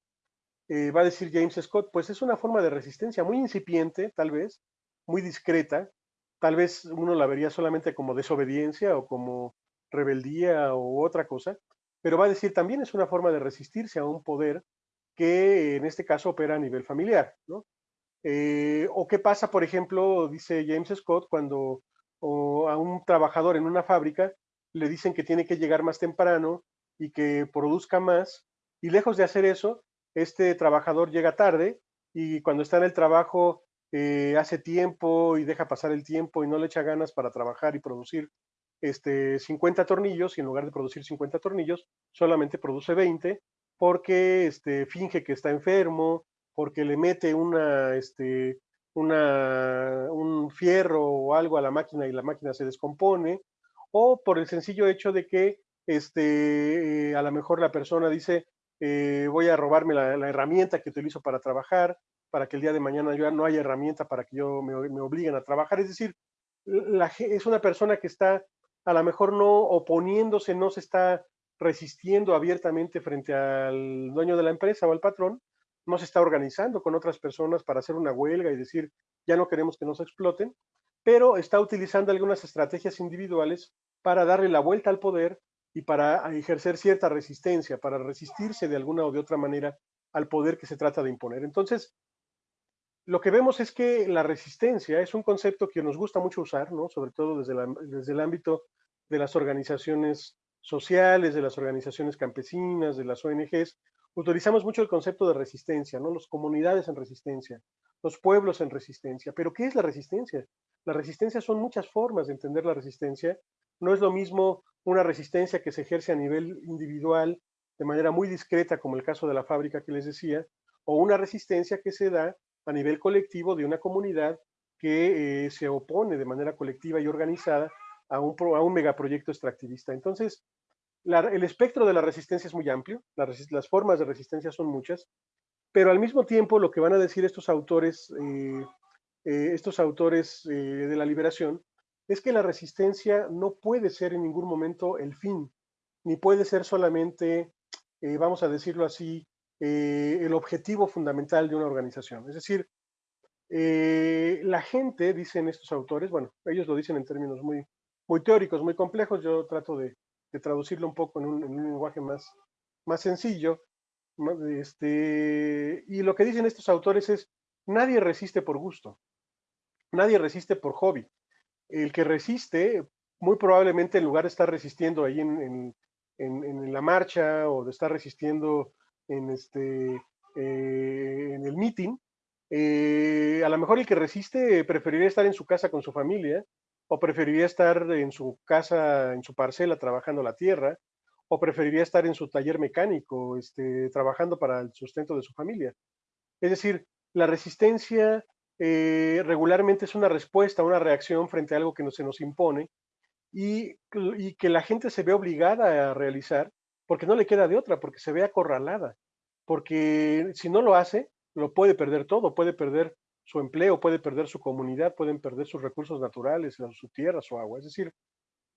Eh, va a decir James Scott, pues es una forma de resistencia muy incipiente, tal vez, muy discreta, tal vez uno la vería solamente como desobediencia o como rebeldía o otra cosa, pero va a decir también es una forma de resistirse a un poder que en este caso opera a nivel familiar, ¿no? Eh, o qué pasa, por ejemplo, dice James Scott, cuando a un trabajador en una fábrica le dicen que tiene que llegar más temprano y que produzca más, y lejos de hacer eso, este trabajador llega tarde y cuando está en el trabajo eh, hace tiempo y deja pasar el tiempo y no le echa ganas para trabajar y producir este, 50 tornillos y en lugar de producir 50 tornillos solamente produce 20 porque este, finge que está enfermo, porque le mete una, este, una, un fierro o algo a la máquina y la máquina se descompone, o por el sencillo hecho de que este, a lo mejor la persona dice, eh, voy a robarme la, herramienta que utilizo para trabajar, para que el día de mañana ya no haya herramienta para que yo me, me obliguen a trabajar. Es decir, la, es una persona que está a lo mejor no oponiéndose, no se está resistiendo abiertamente frente al dueño de la empresa o al patrón, no se está organizando con otras personas para hacer una huelga y decir, ya no queremos que nos exploten, pero está utilizando algunas estrategias individuales para darle la vuelta al poder y para ejercer cierta resistencia, para resistirse de alguna o de otra manera al poder que se trata de imponer. Entonces, lo que vemos es que la resistencia es un concepto que nos gusta mucho usar, ¿no? sobre todo desde, desde el ámbito de las organizaciones sociales, de las organizaciones campesinas, de las ONGs, utilizamos mucho el concepto de resistencia, ¿no? Las comunidades en resistencia, los pueblos en resistencia. Pero ¿qué es la resistencia? La resistencia son muchas formas de entender la resistencia. No es lo mismo una resistencia que se ejerce a nivel individual de manera muy discreta, como el caso de la fábrica que les decía, o una resistencia que se da a nivel colectivo de una comunidad que eh, se opone de manera colectiva y organizada a un, a un megaproyecto extractivista. Entonces, el espectro de la resistencia es muy amplio, las, formas de resistencia son muchas, pero al mismo tiempo lo que van a decir estos autores, eh, eh, estos autores de la liberación, es que la resistencia no puede ser en ningún momento el fin, ni puede ser solamente, vamos a decirlo así, el objetivo fundamental de una organización. Es decir, eh, la gente, dicen estos autores, bueno, ellos lo dicen en términos muy, muy teóricos, muy complejos, yo trato de, traducirlo un poco en un, lenguaje más, más sencillo. Este, y lo que dicen estos autores es, nadie resiste por gusto, nadie resiste por hobby. El que resiste, muy probablemente en lugar de estar resistiendo ahí en, la marcha o de estar resistiendo en, este, eh, en el meeting, eh, a lo mejor el que resiste preferiría estar en su casa con su familia, o preferiría estar en su casa, en su parcela, trabajando la tierra, o preferiría estar en su taller mecánico, este, trabajando para el sustento de su familia. Es decir, la resistencia eh, regularmente es una respuesta, una reacción frente a algo que no, se nos impone y, y, que la gente se ve obligada a realizar porque no le queda de otra, porque se ve acorralada, porque si no lo hace, lo puede perder todo, puede perder su empleo, puede perder su comunidad, pueden perder sus recursos naturales, su tierra, su agua. Es decir,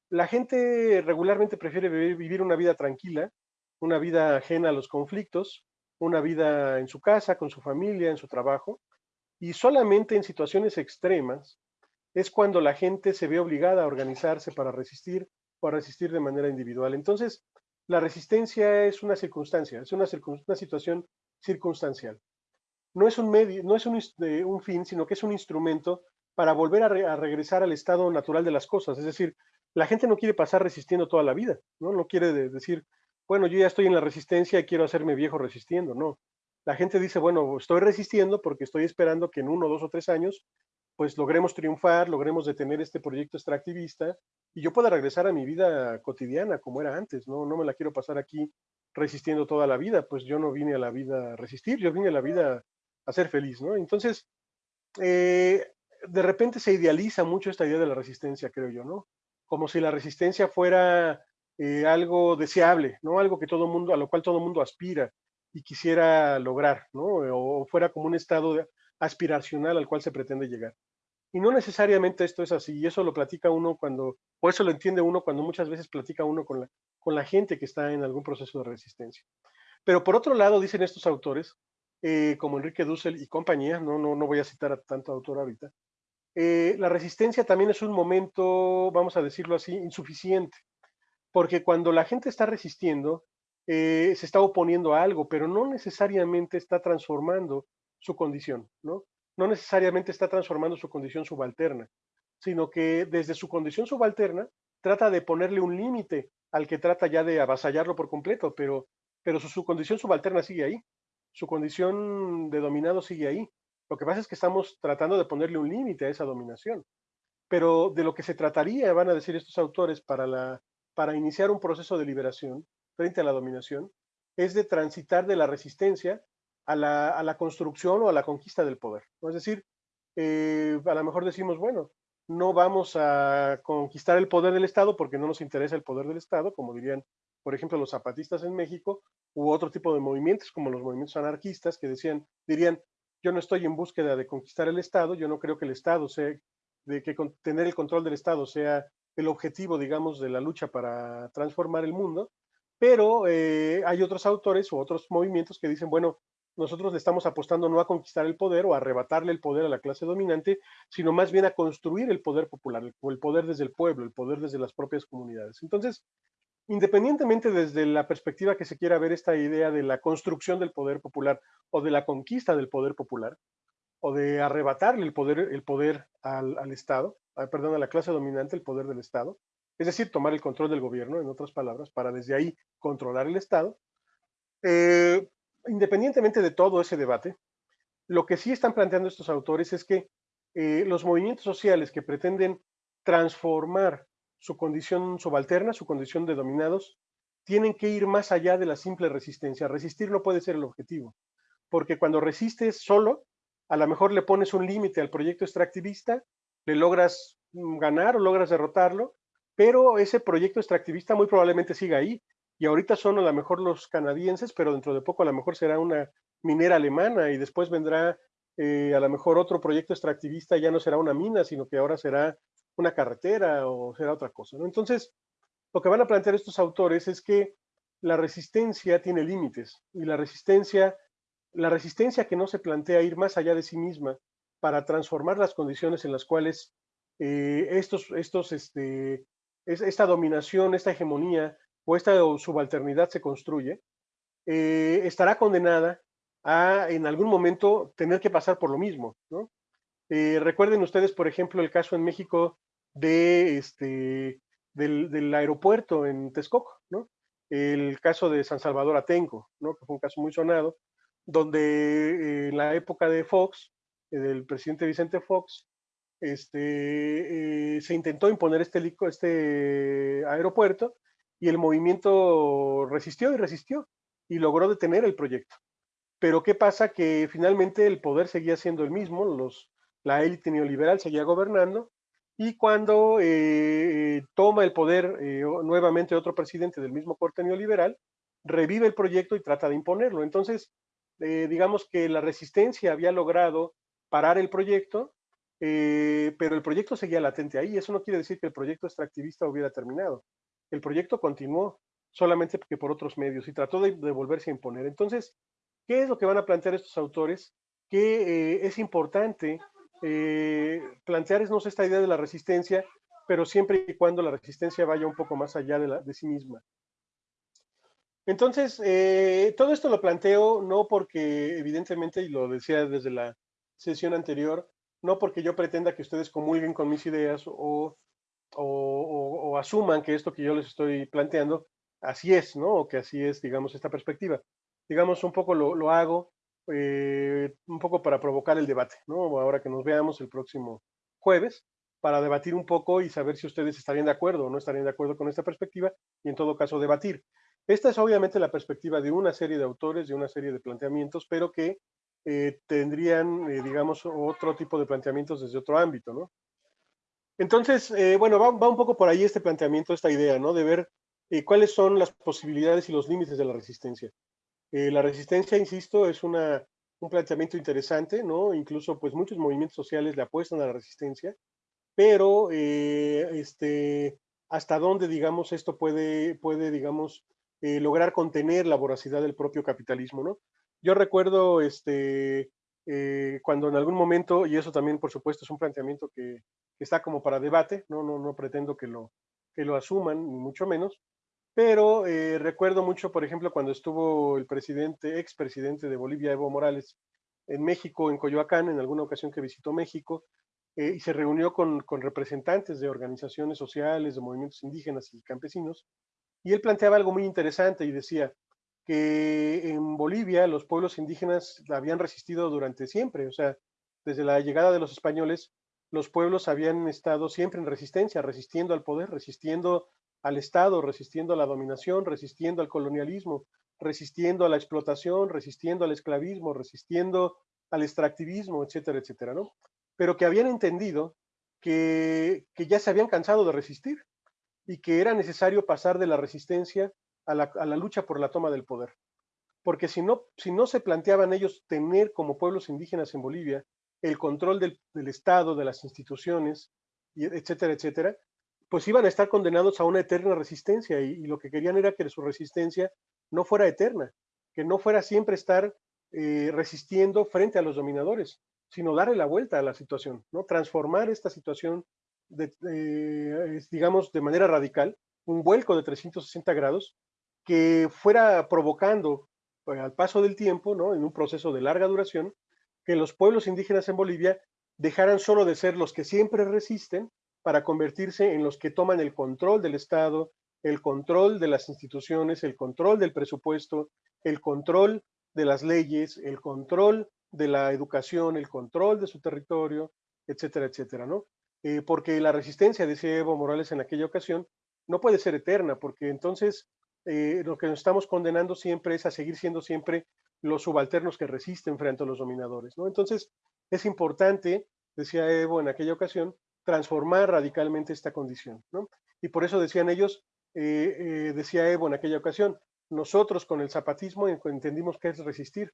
la gente regularmente prefiere vivir una vida tranquila, una vida ajena a los conflictos, una vida en su casa, con su familia, en su trabajo, y solamente en situaciones extremas es cuando la gente se ve obligada a organizarse para resistir o a resistir de manera individual. Entonces, la resistencia es una circunstancia, es una, una situación circunstancial no es un medio, no es un, un fin, sino que es un instrumento para volver a, regresar al estado natural de las cosas. Es decir, la gente no quiere pasar resistiendo toda la vida, ¿no? No quiere decir, bueno, yo ya estoy en la resistencia y quiero hacerme viejo resistiendo, no. La gente dice, bueno, estoy resistiendo porque estoy esperando que en uno, dos o tres años, pues logremos triunfar, logremos detener este proyecto extractivista y yo pueda regresar a mi vida cotidiana como era antes, ¿no? No me la quiero pasar aquí resistiendo toda la vida, pues yo no vine a la vida a resistir, yo vine a la vida a ser feliz, ¿no? Entonces, eh, de repente se idealiza mucho esta idea de la resistencia, creo yo, ¿no? Como si la resistencia fuera eh, algo deseable, ¿no? Algo que todo mundo, a lo cual todo mundo aspira y quisiera lograr, ¿no? O fuera como un estado aspiracional al cual se pretende llegar. Y no necesariamente esto es así, y eso lo platica uno cuando, o eso lo entiende uno cuando muchas veces platica uno con la, con la gente que está en algún proceso de resistencia. Pero por otro lado, dicen estos autores, eh, como Enrique Dussel y compañía, no, no, no voy a citar a tanto autor ahorita, eh, la resistencia también es un momento, vamos a decirlo así, insuficiente, porque cuando la gente está resistiendo, eh, se está oponiendo a algo, pero no necesariamente está transformando su condición, ¿no? No necesariamente está transformando su condición subalterna, sino que desde su condición subalterna trata de ponerle un límite al que trata ya de avasallarlo por completo, pero, pero su condición subalterna sigue ahí su condición de dominado sigue ahí. Lo que pasa es que estamos tratando de ponerle un límite a esa dominación. Pero de lo que se trataría, van a decir estos autores, para, la, para iniciar un proceso de liberación frente a la dominación, es de transitar de la resistencia a la, a la construcción o a la conquista del poder. Es decir, eh, a lo mejor decimos, bueno, no vamos a conquistar el poder del Estado porque no nos interesa el poder del Estado, como dirían por ejemplo, los zapatistas en México, u otro tipo de movimientos como los movimientos anarquistas que decían, dirían, yo no estoy en búsqueda de conquistar el Estado, yo no creo que el Estado sea, de que tener el control del Estado sea el objetivo, digamos, de la lucha para transformar el mundo, pero eh, hay otros autores o otros movimientos que dicen, bueno, nosotros le estamos apostando no a conquistar el poder o a arrebatarle el poder a la clase dominante, sino más bien a construir el poder popular, o el poder desde el pueblo, el poder desde las propias comunidades. Entonces, independientemente desde la perspectiva que se quiera ver esta idea de la construcción del poder popular o de la conquista del poder popular, o de arrebatarle el poder, el poder al, Estado, perdón, a la clase dominante, el poder del Estado, es decir, tomar el control del gobierno, en otras palabras, para desde ahí controlar el Estado. Eh, independientemente de todo ese debate, lo que sí están planteando estos autores es que eh, los movimientos sociales que pretenden transformar su condición subalterna, su condición de dominados, tienen que ir más allá de la simple resistencia. Resistir no puede ser el objetivo, porque cuando resistes solo, a lo mejor le pones un límite al proyecto extractivista, le logras mm, ganar o logras derrotarlo, pero ese proyecto extractivista muy probablemente siga ahí. Y ahorita son a lo mejor los canadienses, pero dentro de poco a lo mejor será una minera alemana y después vendrá eh, a lo mejor otro proyecto extractivista, ya no será una mina, sino que ahora será una carretera o será otra cosa. Entonces, lo que van a plantear estos autores es que la resistencia tiene límites y la resistencia, la resistencia que no se plantea ir más allá de sí misma para transformar las condiciones en las cuales eh, estos, estos, este, esta dominación, esta hegemonía o esta subalternidad se construye, eh, estará condenada a en algún momento tener que pasar por lo mismo. Eh, recuerden ustedes, por ejemplo, el caso en México de este, del, aeropuerto en Texcoco, ¿no? el caso de San Salvador Atenco, ¿no? que fue un caso muy sonado, donde eh, en la época de Fox, eh, del presidente Vicente Fox, este, eh, se intentó imponer este, este aeropuerto y el movimiento resistió y resistió y logró detener el proyecto. Pero ¿qué pasa? Que finalmente el poder seguía siendo el mismo, los, la élite neoliberal seguía gobernando y cuando eh, eh, toma el poder eh, nuevamente otro presidente del mismo corte neoliberal, revive el proyecto y trata de imponerlo. Entonces, digamos que la resistencia había logrado parar el proyecto, pero el proyecto seguía latente ahí. Eso no quiere decir que el proyecto extractivista hubiera terminado. El proyecto continuó, solamente porque por otros medios, y trató de, de volverse a imponer. Entonces, ¿qué es lo que van a plantear estos autores? Que es importante eh, plantearnos esta idea de la resistencia, pero siempre y cuando la resistencia vaya un poco más allá de, sí misma. Entonces, eh, todo esto lo planteo no porque, evidentemente, y lo decía desde la sesión anterior, no porque yo pretenda que ustedes comulguen con mis ideas o, asuman que esto que yo les estoy planteando así es, ¿no? O que así es, digamos, esta perspectiva. Digamos, un poco lo hago eh, un poco para provocar el debate, ¿no? Ahora que nos veamos el próximo jueves, para debatir un poco y saber si ustedes estarían de acuerdo o no estarían de acuerdo con esta perspectiva y en todo caso debatir. Esta es obviamente la perspectiva de una serie de autores, de una serie de planteamientos, pero que eh, tendrían, eh, digamos, otro tipo de planteamientos desde otro ámbito, ¿no? Entonces, bueno, va, va, un poco por ahí este planteamiento, esta idea, ¿no? De ver cuáles son las posibilidades y los límites de la resistencia. Eh, la resistencia, insisto, es una, un planteamiento interesante, ¿no? Incluso, pues, muchos movimientos sociales le apuestan a la resistencia, pero, eh, este, hasta dónde, digamos, esto puede, puede digamos, eh, lograr contener la voracidad del propio capitalismo, ¿no? Yo recuerdo, este, cuando en algún momento, y eso también, por supuesto, es un planteamiento que, está como para debate, ¿no? No, no pretendo que lo, que lo asuman, ni mucho menos, pero eh, recuerdo mucho, por ejemplo, cuando estuvo el presidente, expresidente de Bolivia, Evo Morales, en México, en Coyoacán, en alguna ocasión que visitó México, eh, y se reunió con, con, representantes de organizaciones sociales, de movimientos indígenas y campesinos, y él planteaba algo muy interesante y decía que en Bolivia los pueblos indígenas habían resistido durante siempre, o sea, desde la llegada de los españoles, los pueblos habían estado siempre en resistencia, resistiendo al poder, resistiendo al Estado, resistiendo a la dominación, resistiendo al colonialismo, resistiendo a la explotación, resistiendo al esclavismo, resistiendo al extractivismo, etcétera, etcétera, ¿no? Pero que habían entendido que, ya se habían cansado de resistir y que era necesario pasar de la resistencia a la, lucha por la toma del poder. Porque si no, si no se planteaban ellos tener como pueblos indígenas en Bolivia el control del, del Estado, de las instituciones, etcétera, etcétera, pues iban a estar condenados a una eterna resistencia y, lo que querían era que su resistencia no fuera eterna, que no fuera siempre estar eh, resistiendo frente a los dominadores, sino darle la vuelta a la situación, ¿no? transformar esta situación, de, digamos, de manera radical, un vuelco de 360 grados que fuera provocando pues, al paso del tiempo, ¿no? en un proceso de larga duración, que los pueblos indígenas en Bolivia dejaran solo de ser los que siempre resisten para convertirse en los que toman el control del Estado, el control de las instituciones, el control del presupuesto, el control de las leyes, el control de la educación, el control de su territorio, etcétera, etcétera, ¿no? Eh, porque la resistencia, decía Evo Morales en aquella ocasión, no puede ser eterna, porque entonces eh, lo que nos estamos condenando siempre es a seguir siendo siempre los subalternos que resisten frente a los dominadores, ¿no? Entonces, es importante, decía Evo en aquella ocasión, transformar radicalmente esta condición, ¿no? Y por eso decían ellos, eh, eh, decía Evo en aquella ocasión, nosotros con el zapatismo entendimos que es resistir,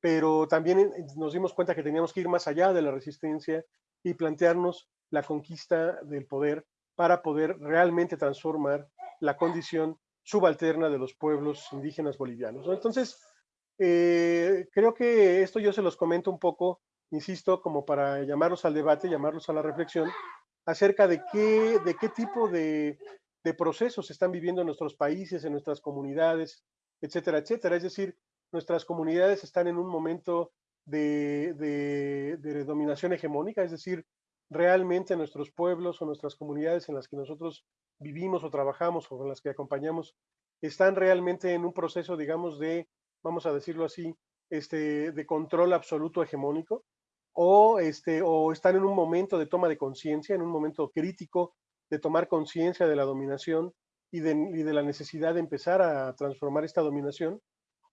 pero también nos dimos cuenta que teníamos que ir más allá de la resistencia y plantearnos la conquista del poder para poder realmente transformar la condición subalterna de los pueblos indígenas bolivianos. Entonces, eh, creo que esto yo se los comento un poco, insisto, como para llamarlos al debate, llamarlos a la reflexión, acerca de qué, de qué tipo de, de procesos están viviendo en nuestros países, en nuestras comunidades, etcétera, etcétera. Es decir, nuestras comunidades están en un momento de, de, dominación hegemónica, es decir, realmente nuestros pueblos o nuestras comunidades en las que nosotros vivimos o trabajamos o en las que acompañamos están realmente en un proceso, digamos, de, vamos a decirlo así, este, de control absoluto hegemónico, o, este, o están en un momento de toma de conciencia, en un momento crítico de tomar conciencia de la dominación y de, y de, la necesidad de empezar a transformar esta dominación,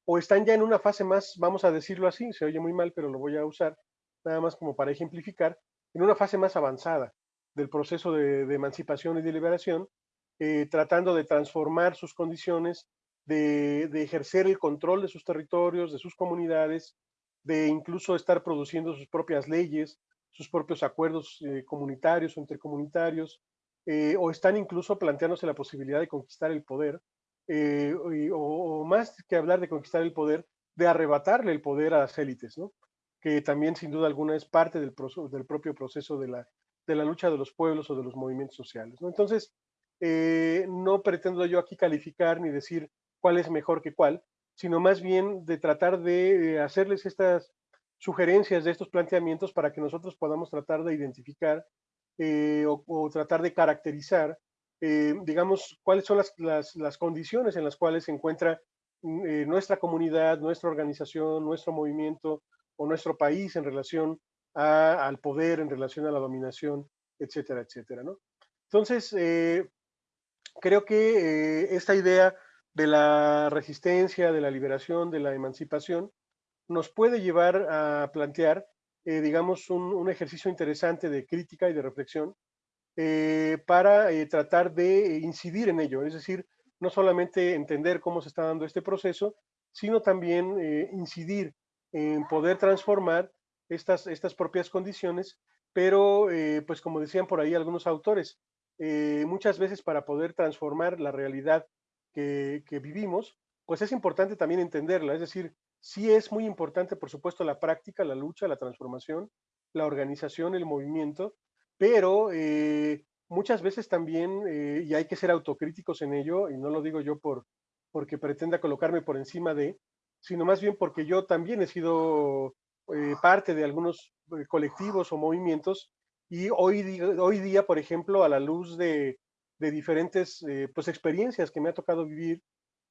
o están ya en una fase más, vamos a decirlo así, se oye muy mal, pero lo voy a usar nada más como para ejemplificar, en una fase más avanzada del proceso de, emancipación y de liberación, eh, tratando de transformar sus condiciones, de, de, ejercer el control de sus territorios, de sus comunidades, de incluso estar produciendo sus propias leyes, sus propios acuerdos eh, comunitarios o intercomunitarios, eh, o están incluso planteándose la posibilidad de conquistar el poder, eh, o, más que hablar de conquistar el poder, de arrebatarle el poder a las élites, ¿no? que también sin duda alguna es parte del, propio proceso de la, lucha de los pueblos o de los movimientos sociales. Entonces, no pretendo yo aquí calificar ni decir cuál es mejor que cuál, sino más bien de tratar de hacerles estas sugerencias de estos planteamientos para que nosotros podamos tratar de identificar eh, o, tratar de caracterizar, eh, digamos, cuáles son las, las, condiciones en las cuales se encuentra mm, eh, nuestra comunidad, nuestra organización, nuestro movimiento o nuestro país en relación a, al poder, en relación a la dominación, etcétera, etcétera, ¿no? Entonces, eh, creo que esta idea de la resistencia, de la liberación, de la emancipación, nos puede llevar a plantear eh, digamos, un, ejercicio interesante de crítica y de reflexión eh, para eh, tratar de incidir en ello, es decir, no solamente entender cómo se está dando este proceso, sino también eh, incidir en poder transformar estas, estas propias condiciones, pero eh, pues como decían por ahí algunos autores, muchas veces para poder transformar la realidad que, vivimos, pues es importante también entenderla, es decir, Sí es muy importante, por supuesto, la práctica, la lucha, la transformación, la organización, el movimiento, pero eh, muchas veces también, eh, y hay que ser autocríticos en ello, y no lo digo yo por, porque pretenda colocarme por encima de, sino más bien porque yo también he sido eh, parte de algunos colectivos o movimientos, y hoy día, por ejemplo, a la luz de, de diferentes eh, pues, experiencias que me ha tocado vivir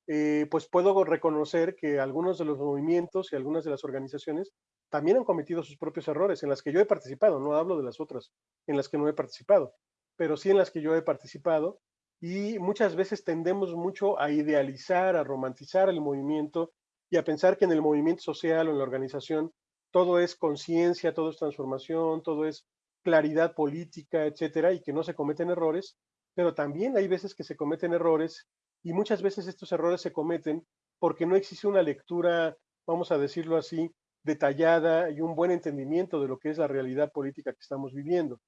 eh, pues puedo reconocer que algunos de los movimientos y algunas de las organizaciones también han cometido sus propios errores en las que yo he participado, no hablo de las otras en las que no he participado, pero sí en las que yo he participado y muchas veces tendemos mucho a idealizar, a romantizar el movimiento y a pensar que en el movimiento social o en la organización todo es conciencia, todo es transformación, todo es claridad política, etcétera, y que no se cometen errores, pero también hay veces que se cometen errores y muchas veces estos errores se cometen porque no existe una lectura, vamos a decirlo así, detallada y un buen entendimiento de lo que es la realidad política que estamos viviendo.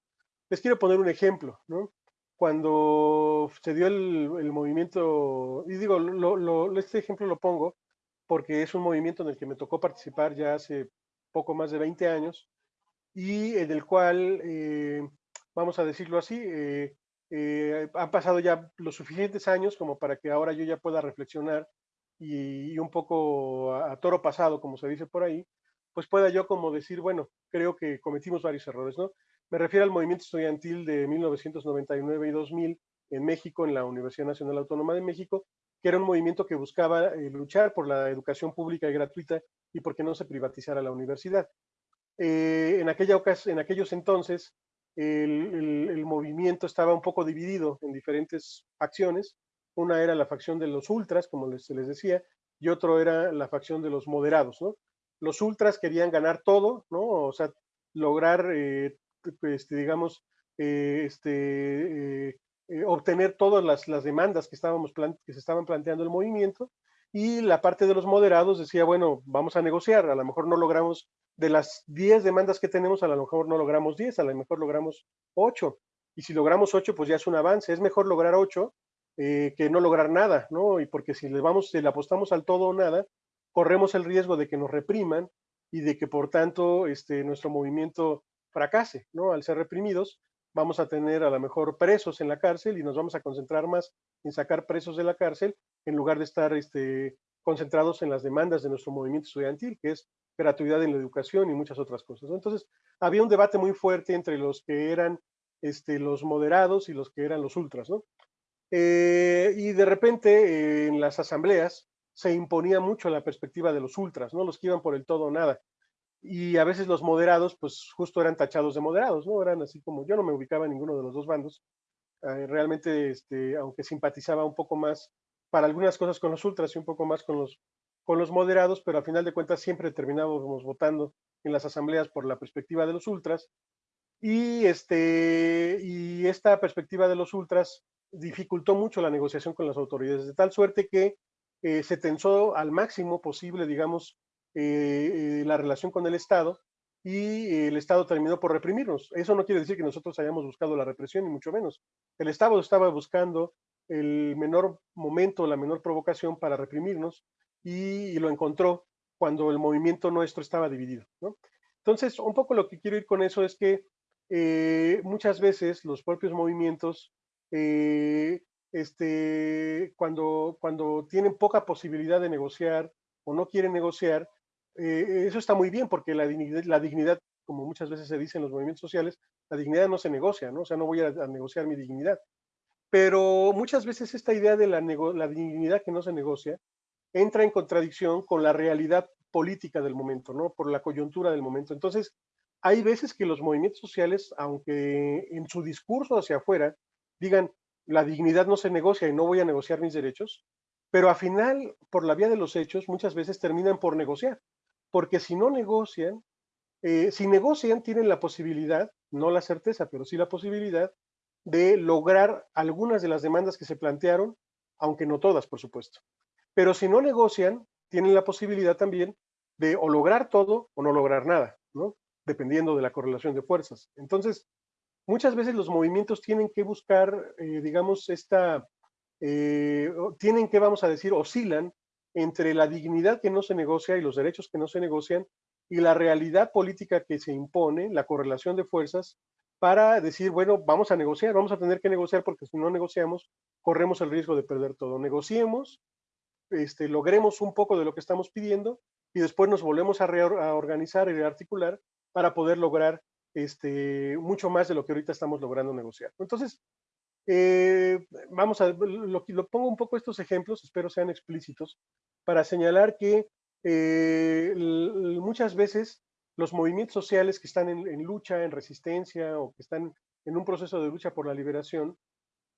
Les quiero poner un ejemplo, ¿no? Cuando se dio el, movimiento, y digo, lo, este ejemplo lo pongo porque es un movimiento en el que me tocó participar ya hace poco más de 20 años y en el cual, eh, vamos a decirlo así, eh, eh, han pasado ya los suficientes años como para que ahora yo ya pueda reflexionar y, un poco a, a, toro pasado, como se dice por ahí, pues pueda yo como decir, bueno, creo que cometimos varios errores, ¿no? Me refiero al movimiento estudiantil de 1999 y 2000 en México, en la Universidad Nacional Autónoma de México, que era un movimiento que buscaba eh, luchar por la educación pública y gratuita y porque no se privatizara la universidad. Eh, en, aquella en aquellos entonces, el, movimiento estaba un poco dividido en diferentes facciones. Una era la facción de los ultras, como les, se les decía, y otro era la facción de los moderados. Los ultras querían ganar todo, ¿no? O sea, lograr, este, digamos, este, obtener todas las, las demandas que, estábamos que se estaban planteando el movimiento, y la parte de los moderados decía, bueno, vamos a negociar, a lo mejor no logramos, de las 10 demandas que tenemos, a lo mejor no logramos 10, a lo mejor logramos 8, y si logramos 8, pues ya es un avance, es mejor lograr 8 eh, que no lograr nada, ¿no? Y porque si le vamos, si apostamos al todo o nada, corremos el riesgo de que nos repriman y de que por tanto este, nuestro movimiento fracase, ¿no? Al ser reprimidos, vamos a tener a lo mejor presos en la cárcel y nos vamos a concentrar más en sacar presos de la cárcel en lugar de estar este, concentrados en las demandas de nuestro movimiento estudiantil, que es gratuidad en la educación y muchas otras cosas. Entonces, había un debate muy fuerte entre los que eran este, los moderados y los que eran los ultras, ¿no? Eh, y de repente eh, en las asambleas se imponía mucho la perspectiva de los ultras, ¿no? Los que iban por el todo o nada y a veces los moderados, pues justo eran tachados de moderados, ¿no? Eran así como, yo no me ubicaba en ninguno de los dos bandos, eh, realmente, este, aunque simpatizaba un poco más para algunas cosas con los ultras y un poco más con los, con los moderados, pero al final de cuentas siempre terminábamos votando en las asambleas por la perspectiva de los ultras, y, este, y esta perspectiva de los ultras dificultó mucho la negociación con las autoridades, de tal suerte que eh, se tensó al máximo posible, digamos, eh, eh, la relación con el Estado y el Estado terminó por reprimirnos. Eso no quiere decir que nosotros hayamos buscado la represión, ni mucho menos. El Estado estaba buscando el menor momento, la menor provocación para reprimirnos y, lo encontró cuando el movimiento nuestro estaba dividido. Entonces, un poco lo que quiero ir con eso es que eh, muchas veces los propios movimientos, este, cuando, cuando tienen poca posibilidad de negociar o no quieren negociar, eh, eso está muy bien porque la dignidad, la dignidad, como muchas veces se dice en los movimientos sociales, la dignidad no se negocia, ¿no? O sea, no voy a, negociar mi dignidad. Pero muchas veces esta idea de la, la dignidad que no se negocia entra en contradicción con la realidad política del momento, ¿no? Por la coyuntura del momento. Entonces, hay veces que los movimientos sociales, aunque en su discurso hacia afuera digan, la dignidad no se negocia y no voy a negociar mis derechos, pero al final, por la vía de los hechos, muchas veces terminan por negociar porque si no negocian, eh, si negocian tienen la posibilidad, no la certeza, pero sí la posibilidad de lograr algunas de las demandas que se plantearon, aunque no todas, por supuesto. Pero si no negocian, tienen la posibilidad también de o lograr todo o no lograr nada, ¿no? Dependiendo de la correlación de fuerzas. Entonces, muchas veces los movimientos tienen que buscar, eh, digamos, esta, eh, tienen que, vamos a decir, oscilan entre la dignidad que no se negocia y los derechos que no se negocian y la realidad política que se impone, la correlación de fuerzas, para decir, bueno, vamos a negociar, vamos a tener que negociar porque si no negociamos, corremos el riesgo de perder todo. Negociemos, este, logremos un poco de lo que estamos pidiendo y después nos volvemos a, reorganizar y rearticular para poder lograr este, mucho más de lo que ahorita estamos logrando negociar. Entonces, eh, vamos a, lo, lo, pongo un poco estos ejemplos, espero sean explícitos, para señalar que eh, muchas veces los movimientos sociales que están en, lucha, en resistencia o que están en un proceso de lucha por la liberación,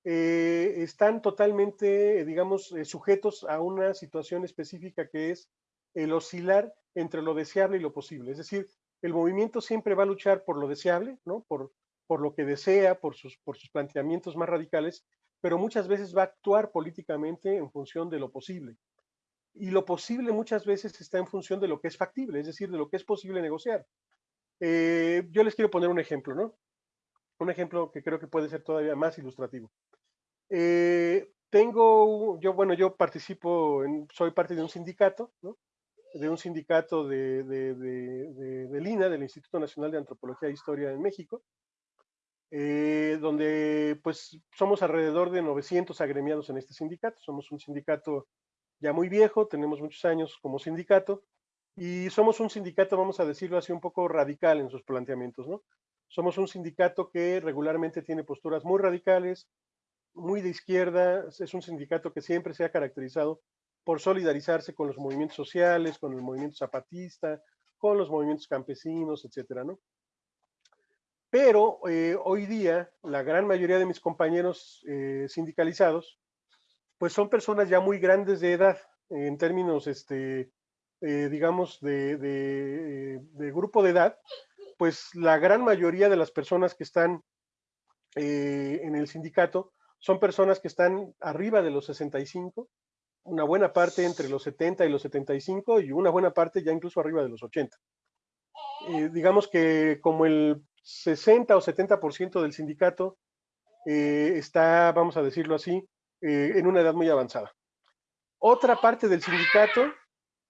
eh, están totalmente, digamos, sujetos a una situación específica que es el oscilar entre lo deseable y lo posible. Es decir, el movimiento siempre va a luchar por lo deseable, ¿no? Por, por lo que desea, por sus, por sus planteamientos más radicales, pero muchas veces va a actuar políticamente en función de lo posible. Y lo posible muchas veces está en función de lo que es factible, es decir, de lo que es posible negociar. Eh, yo les quiero poner un ejemplo, ¿no? Un ejemplo que creo que puede ser todavía más ilustrativo. Eh, tengo, yo, bueno, yo participo, en, soy parte de un sindicato. De un sindicato de, de, de, del INA, del Instituto Nacional de Antropología e Historia en México, eh, donde pues somos alrededor de 900 agremiados en este sindicato. Somos un sindicato ya muy viejo, tenemos muchos años como sindicato y somos un sindicato, vamos a decirlo así, un poco radical en sus planteamientos, ¿no? Somos un sindicato que regularmente tiene posturas muy radicales, muy de izquierda, es un sindicato que siempre se ha caracterizado por solidarizarse con los movimientos sociales, con el movimiento zapatista, con los movimientos campesinos, etcétera, ¿no? Pero eh, hoy día la gran mayoría de mis compañeros eh, sindicalizados, pues son personas ya muy grandes de edad, en términos, este, eh, digamos, de, grupo de edad, pues la gran mayoría de las personas que están eh, en el sindicato son personas que están arriba de los 65, una buena parte entre los 70 y los 75 y una buena parte ya incluso arriba de los 80. Eh, digamos que como el 60 o 70% del sindicato eh, está, vamos a decirlo así, en una edad muy avanzada. Otra parte del sindicato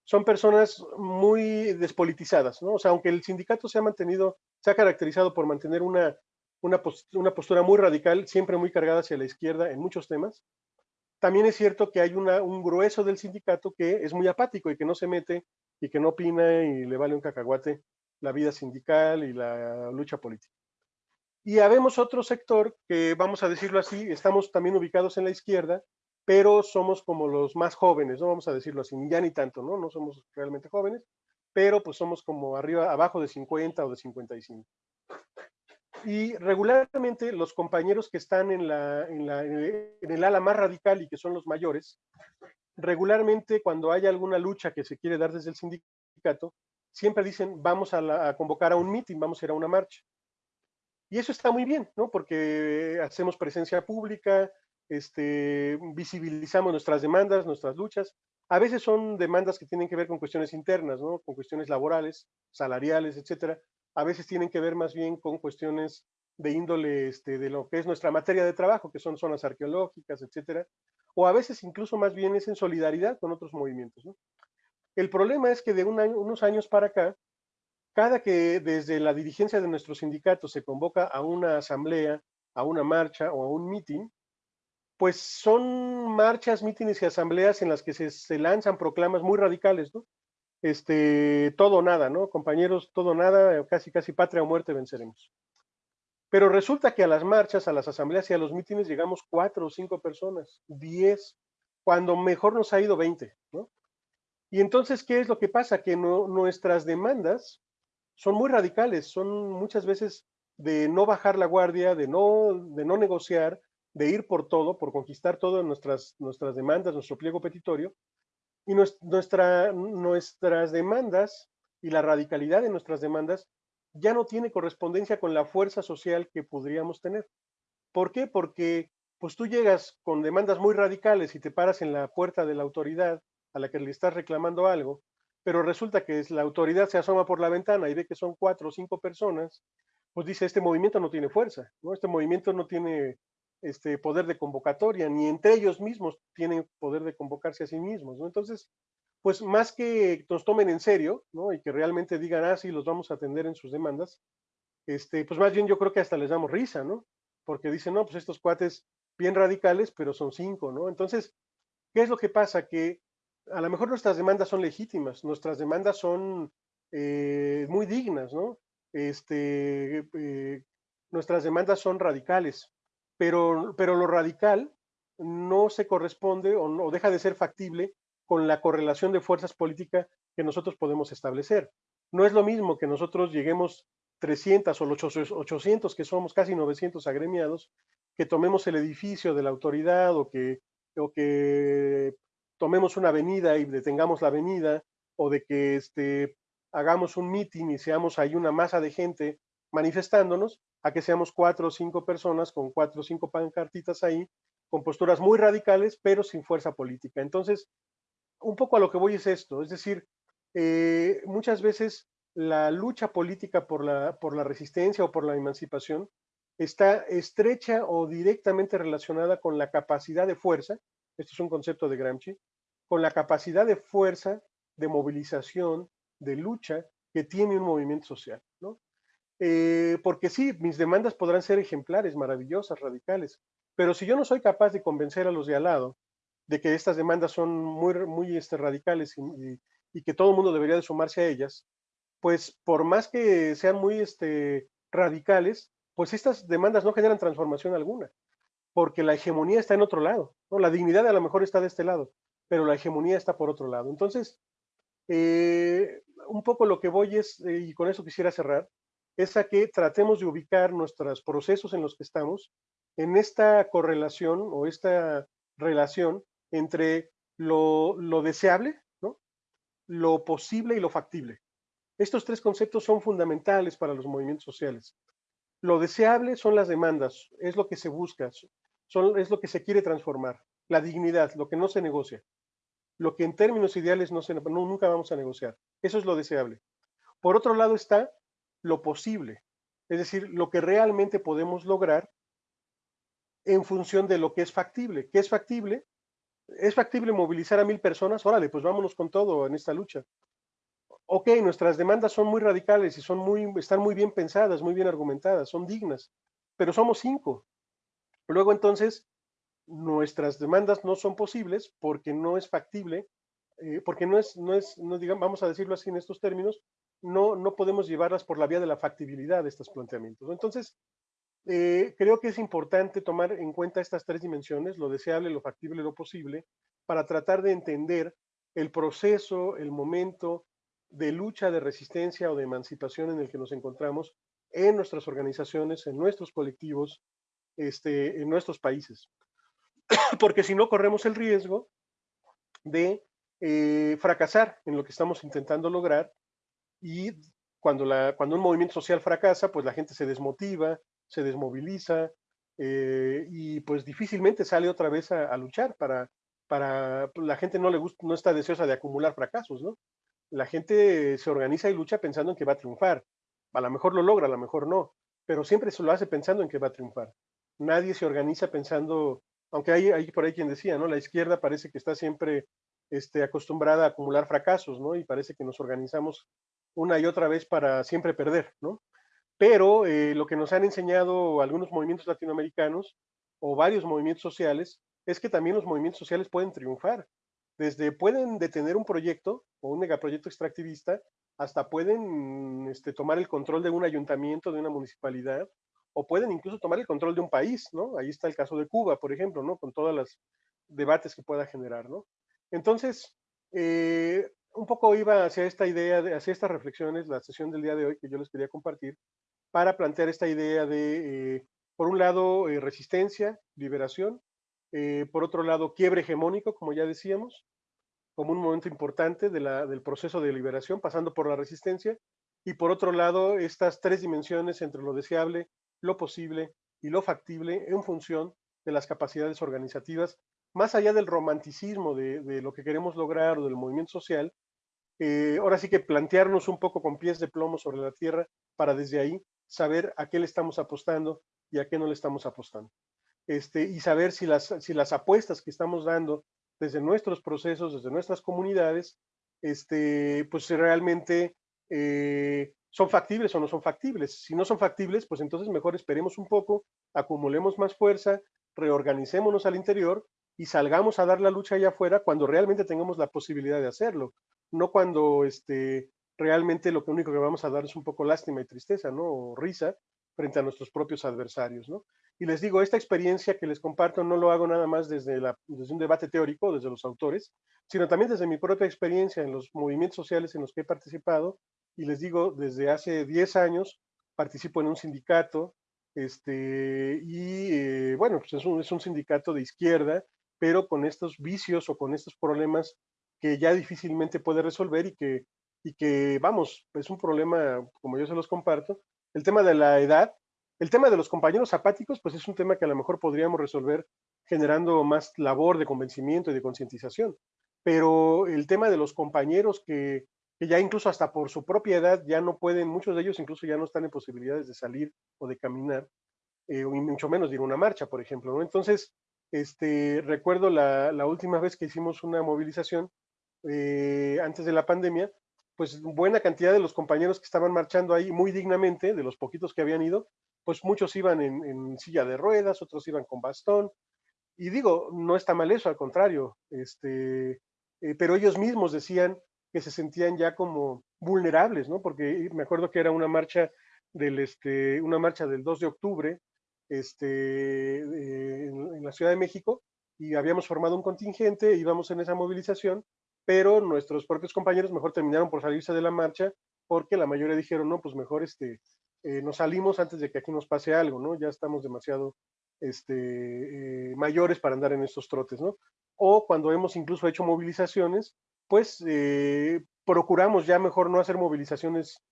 son personas muy despolitizadas, ¿no? O sea, aunque el sindicato se ha mantenido, se ha caracterizado por mantener una, una, postura muy radical, siempre muy cargada hacia la izquierda en muchos temas, también es cierto que hay una, un grueso del sindicato que es muy apático y que no se mete y que no opina y le vale un cacahuate la vida sindical y la lucha política. Y habemos otro sector que, vamos a decirlo así, estamos también ubicados en la izquierda, pero somos como los más jóvenes, ¿no? Vamos a decirlo así, ya ni tanto, ¿no? No somos realmente jóvenes, pero pues somos como arriba, abajo de 50 o de 55. Y regularmente los compañeros que están en, la, en, la, en el ala más radical y que son los mayores, regularmente cuando hay alguna lucha que se quiere dar desde el sindicato, siempre dicen, vamos a, a convocar a un meeting, vamos a ir a una marcha. Y eso está muy bien, ¿no? Porque hacemos presencia pública, este, visibilizamos nuestras demandas, nuestras luchas. A veces son demandas que tienen que ver con cuestiones internas, ¿no? con cuestiones laborales, salariales, etcétera. A veces tienen que ver más bien con cuestiones de índole este, de lo que es nuestra materia de trabajo, que son zonas arqueológicas, etcétera. O a veces incluso más bien es en solidaridad con otros movimientos. El problema es que de unos años para acá, cada que desde la dirigencia de nuestro sindicato se convoca a una asamblea, a una marcha o a un meeting, pues son marchas, mítines y asambleas en las que se, lanzan proclamas muy radicales, ¿no? Este, todo nada, ¿no? Compañeros, todo nada, casi casi patria o muerte venceremos. Pero resulta que a las marchas, a las asambleas y a los mítines llegamos cuatro o cinco personas, diez, cuando mejor nos ha ido veinte, ¿no? Y entonces, ¿qué es lo que pasa? Que nuestras demandas son muy radicales, son muchas veces de no bajar la guardia, de no, de no negociar, de ir por todo, por conquistar todo nuestras, nuestras demandas, nuestro pliego petitorio, y nuestra, nuestras demandas y la radicalidad de nuestras demandas ya no tiene correspondencia con la fuerza social que podríamos tener. ¿Por qué? Porque pues tú llegas con demandas muy radicales y te paras en la puerta de la autoridad a la que le estás reclamando algo, pero resulta que la autoridad se asoma por la ventana y ve que son cuatro o cinco personas, pues dice, este movimiento no tiene fuerza, ¿no? Este movimiento no tiene este, poder de convocatoria, ni entre ellos mismos tienen poder de convocarse a sí mismos. Entonces, pues más que nos tomen en serio, ¿no? Y que realmente digan, ah, sí, los vamos a atender en sus demandas, este, pues más bien yo creo que hasta les damos risa, ¿no? Porque dicen, no, pues estos cuates bien radicales, pero son cinco, ¿no? Entonces, ¿qué es lo que pasa? Que a lo mejor nuestras demandas son legítimas, nuestras demandas son eh, muy dignas, ¿no? Este, eh, nuestras demandas son radicales, pero, pero lo radical no se corresponde o, no, deja de ser factible con la correlación de fuerzas políticas que nosotros podemos establecer. No es lo mismo que nosotros lleguemos 300 o 800, que somos casi 900 agremiados, que tomemos el edificio de la autoridad o que, o que tomemos una avenida y detengamos la avenida, o de que este, hagamos un meeting y seamos ahí una masa de gente manifestándonos, a que seamos cuatro o cinco personas con cuatro o cinco pancartitas ahí, con posturas muy radicales, pero sin fuerza política. Entonces, un poco a lo que voy es esto, es decir, eh, muchas veces la lucha política por la, por la resistencia o por la emancipación está estrecha o directamente relacionada con la capacidad de fuerza, esto es un concepto de Gramsci, con la capacidad de fuerza, de movilización, de lucha que tiene un movimiento social. Eh, porque sí, mis demandas podrán ser ejemplares, maravillosas, radicales, pero si yo no soy capaz de convencer a los de al lado de que estas demandas son muy, muy este, radicales y, que todo el mundo debería de sumarse a ellas, pues por más que sean muy este, radicales, pues estas demandas no generan transformación alguna, porque la hegemonía está en otro lado, la dignidad a lo mejor está de este lado, pero la hegemonía está por otro lado. Entonces, eh, un poco lo que voy es, eh, y con eso quisiera cerrar, es a que tratemos de ubicar nuestros procesos en los que estamos en esta correlación o esta relación entre lo, deseable, ¿no? lo posible y lo factible. Estos tres conceptos son fundamentales para los movimientos sociales. Lo deseable son las demandas, es lo que se busca, son, es lo que se quiere transformar. La dignidad, lo que no se negocia. Lo que en términos ideales no se, nunca vamos a negociar. Eso es lo deseable. Por otro lado está lo posible, es decir, lo que realmente podemos lograr en función de lo que es factible. ¿Qué es factible? ¿Es factible movilizar a mil personas? Órale, pues vámonos con todo en esta lucha. Ok, nuestras demandas son muy radicales y son muy, están muy bien pensadas, muy bien argumentadas, son dignas, pero somos cinco. Luego entonces, nuestras demandas no son posibles porque no es factible, eh, porque no es, no es, no digamos, vamos a decirlo así en estos términos, no, no podemos llevarlas por la vía de la factibilidad de estos planteamientos. Entonces, eh, creo que es importante tomar en cuenta estas tres dimensiones, lo deseable, lo factible, lo posible, para tratar de entender el proceso, el momento de lucha, de resistencia o de emancipación en el que nos encontramos en nuestras organizaciones, en nuestros colectivos, este, en nuestros países. Porque si no, corremos el riesgo de eh, fracasar en lo que estamos intentando lograr y cuando, la, cuando un movimiento social fracasa, pues la gente se desmotiva, se desmoviliza eh, y pues difícilmente sale otra vez a, luchar para, para, pues, la gente no le gusta, no está deseosa de acumular fracasos, ¿no? La gente se organiza y lucha pensando en que va a triunfar. A lo mejor lo logra, a lo mejor no, pero siempre se lo hace pensando en que va a triunfar. Nadie se organiza pensando, aunque hay, hay por ahí quien decía, ¿no? La izquierda parece que está siempre este, acostumbrada a acumular fracasos, ¿no? Y parece que nos organizamos una y otra vez para siempre perder, ¿no? Pero eh, lo que nos han enseñado algunos movimientos latinoamericanos o varios movimientos sociales es que también los movimientos sociales pueden triunfar. Desde pueden detener un proyecto o un megaproyecto extractivista hasta pueden este, tomar el control de un ayuntamiento, de una municipalidad, o pueden incluso tomar el control de un país, ¿no? Ahí está el caso de Cuba, por ejemplo, ¿no? Con todos los debates que pueda generar, ¿no? Entonces, eh, un poco iba hacia esta idea, de, hacia estas reflexiones, la sesión del día de hoy que yo les quería compartir, para plantear esta idea de, eh, por un lado, eh, resistencia, liberación, eh, por otro lado, quiebre hegemónico, como ya decíamos, como un momento importante del proceso de liberación, pasando por la resistencia, y por otro lado, estas tres dimensiones entre lo deseable, lo posible y lo factible en función de las capacidades organizativas más allá del romanticismo de, lo que queremos lograr o del movimiento social, eh, ahora sí que plantearnos un poco con pies de plomo sobre la tierra para desde ahí saber a qué le estamos apostando y a qué no le estamos apostando. Este, y saber si las, si las apuestas que estamos dando desde nuestros procesos, desde nuestras comunidades, este, pues realmente eh, son factibles o no son factibles. Si no son factibles, pues entonces mejor esperemos un poco, acumulemos más fuerza, reorganicémonos al interior y salgamos a dar la lucha allá afuera cuando realmente tengamos la posibilidad de hacerlo, no cuando este, realmente lo único que vamos a dar es un poco lástima y tristeza, ¿no? O risa frente a nuestros propios adversarios, ¿no? Y les digo, esta experiencia que les comparto no lo hago nada más desde, la, desde un debate teórico, desde los autores, sino también desde mi propia experiencia en los movimientos sociales en los que he participado. Y les digo, desde hace 10 años participo en un sindicato, este, y eh, bueno, pues es un, es un sindicato de izquierda pero con estos vicios o con estos problemas que ya difícilmente puede resolver y que, y que, vamos, es un problema, como yo se los comparto. El tema de la edad, el tema de los compañeros apáticos, pues es un tema que a lo mejor podríamos resolver generando más labor de convencimiento y de concientización. Pero el tema de los compañeros que, que, ya incluso hasta por su propia edad ya no pueden, muchos de ellos incluso ya no están en posibilidades de salir o de caminar, eh, y mucho menos de ir a una marcha, por ejemplo. Entonces, este, recuerdo la, última vez que hicimos una movilización eh, antes de la pandemia, pues buena cantidad de los compañeros que estaban marchando ahí muy dignamente, de los poquitos que habían ido, pues muchos iban en, silla de ruedas, otros iban con bastón. Y digo, no está mal eso, al contrario, este, eh, pero ellos mismos decían que se sentían ya como vulnerables, ¿no? Porque me acuerdo que era una marcha del, este, una marcha del 2 de octubre, este, en, la Ciudad de México y habíamos formado un contingente, íbamos en esa movilización, pero nuestros propios compañeros mejor terminaron por salirse de la marcha porque la mayoría dijeron, no, pues mejor este, eh, nos salimos antes de que aquí nos pase algo, ¿no? Ya estamos demasiado este, eh, mayores para andar en estos trotes, ¿no? O cuando hemos incluso hecho movilizaciones, pues, eh, procuramos ya mejor no hacer movilizaciones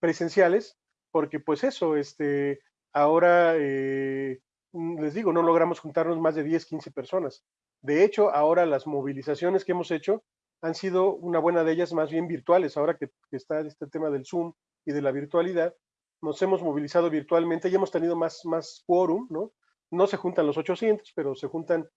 presenciales, porque pues eso, este, ahora eh, les digo, no logramos juntarnos más de 10, 15 personas. De hecho, ahora las movilizaciones que hemos hecho han sido una buena de ellas más bien virtuales. Ahora que, está este tema del Zoom y de la virtualidad, nos hemos movilizado virtualmente y hemos tenido más, más quórum, ¿no? No se juntan los 800, pero se juntan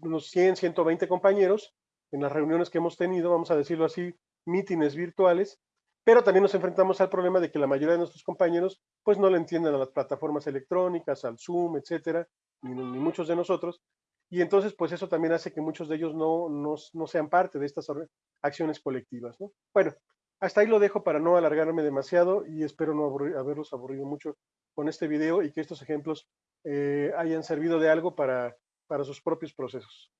unos 100, 120 compañeros en las reuniones que hemos tenido, vamos a decirlo así, mítines virtuales, pero también nos enfrentamos al problema de que la mayoría de nuestros compañeros pues no le entienden a las plataformas electrónicas, al Zoom, etcétera, ni, muchos de nosotros, y entonces pues eso también hace que muchos de ellos no, no, no sean parte de estas acciones colectivas, ¿no? Bueno, hasta ahí lo dejo para no alargarme demasiado y espero no haberlos aburrido mucho con este video y que estos ejemplos eh, hayan servido de algo para, para sus propios procesos.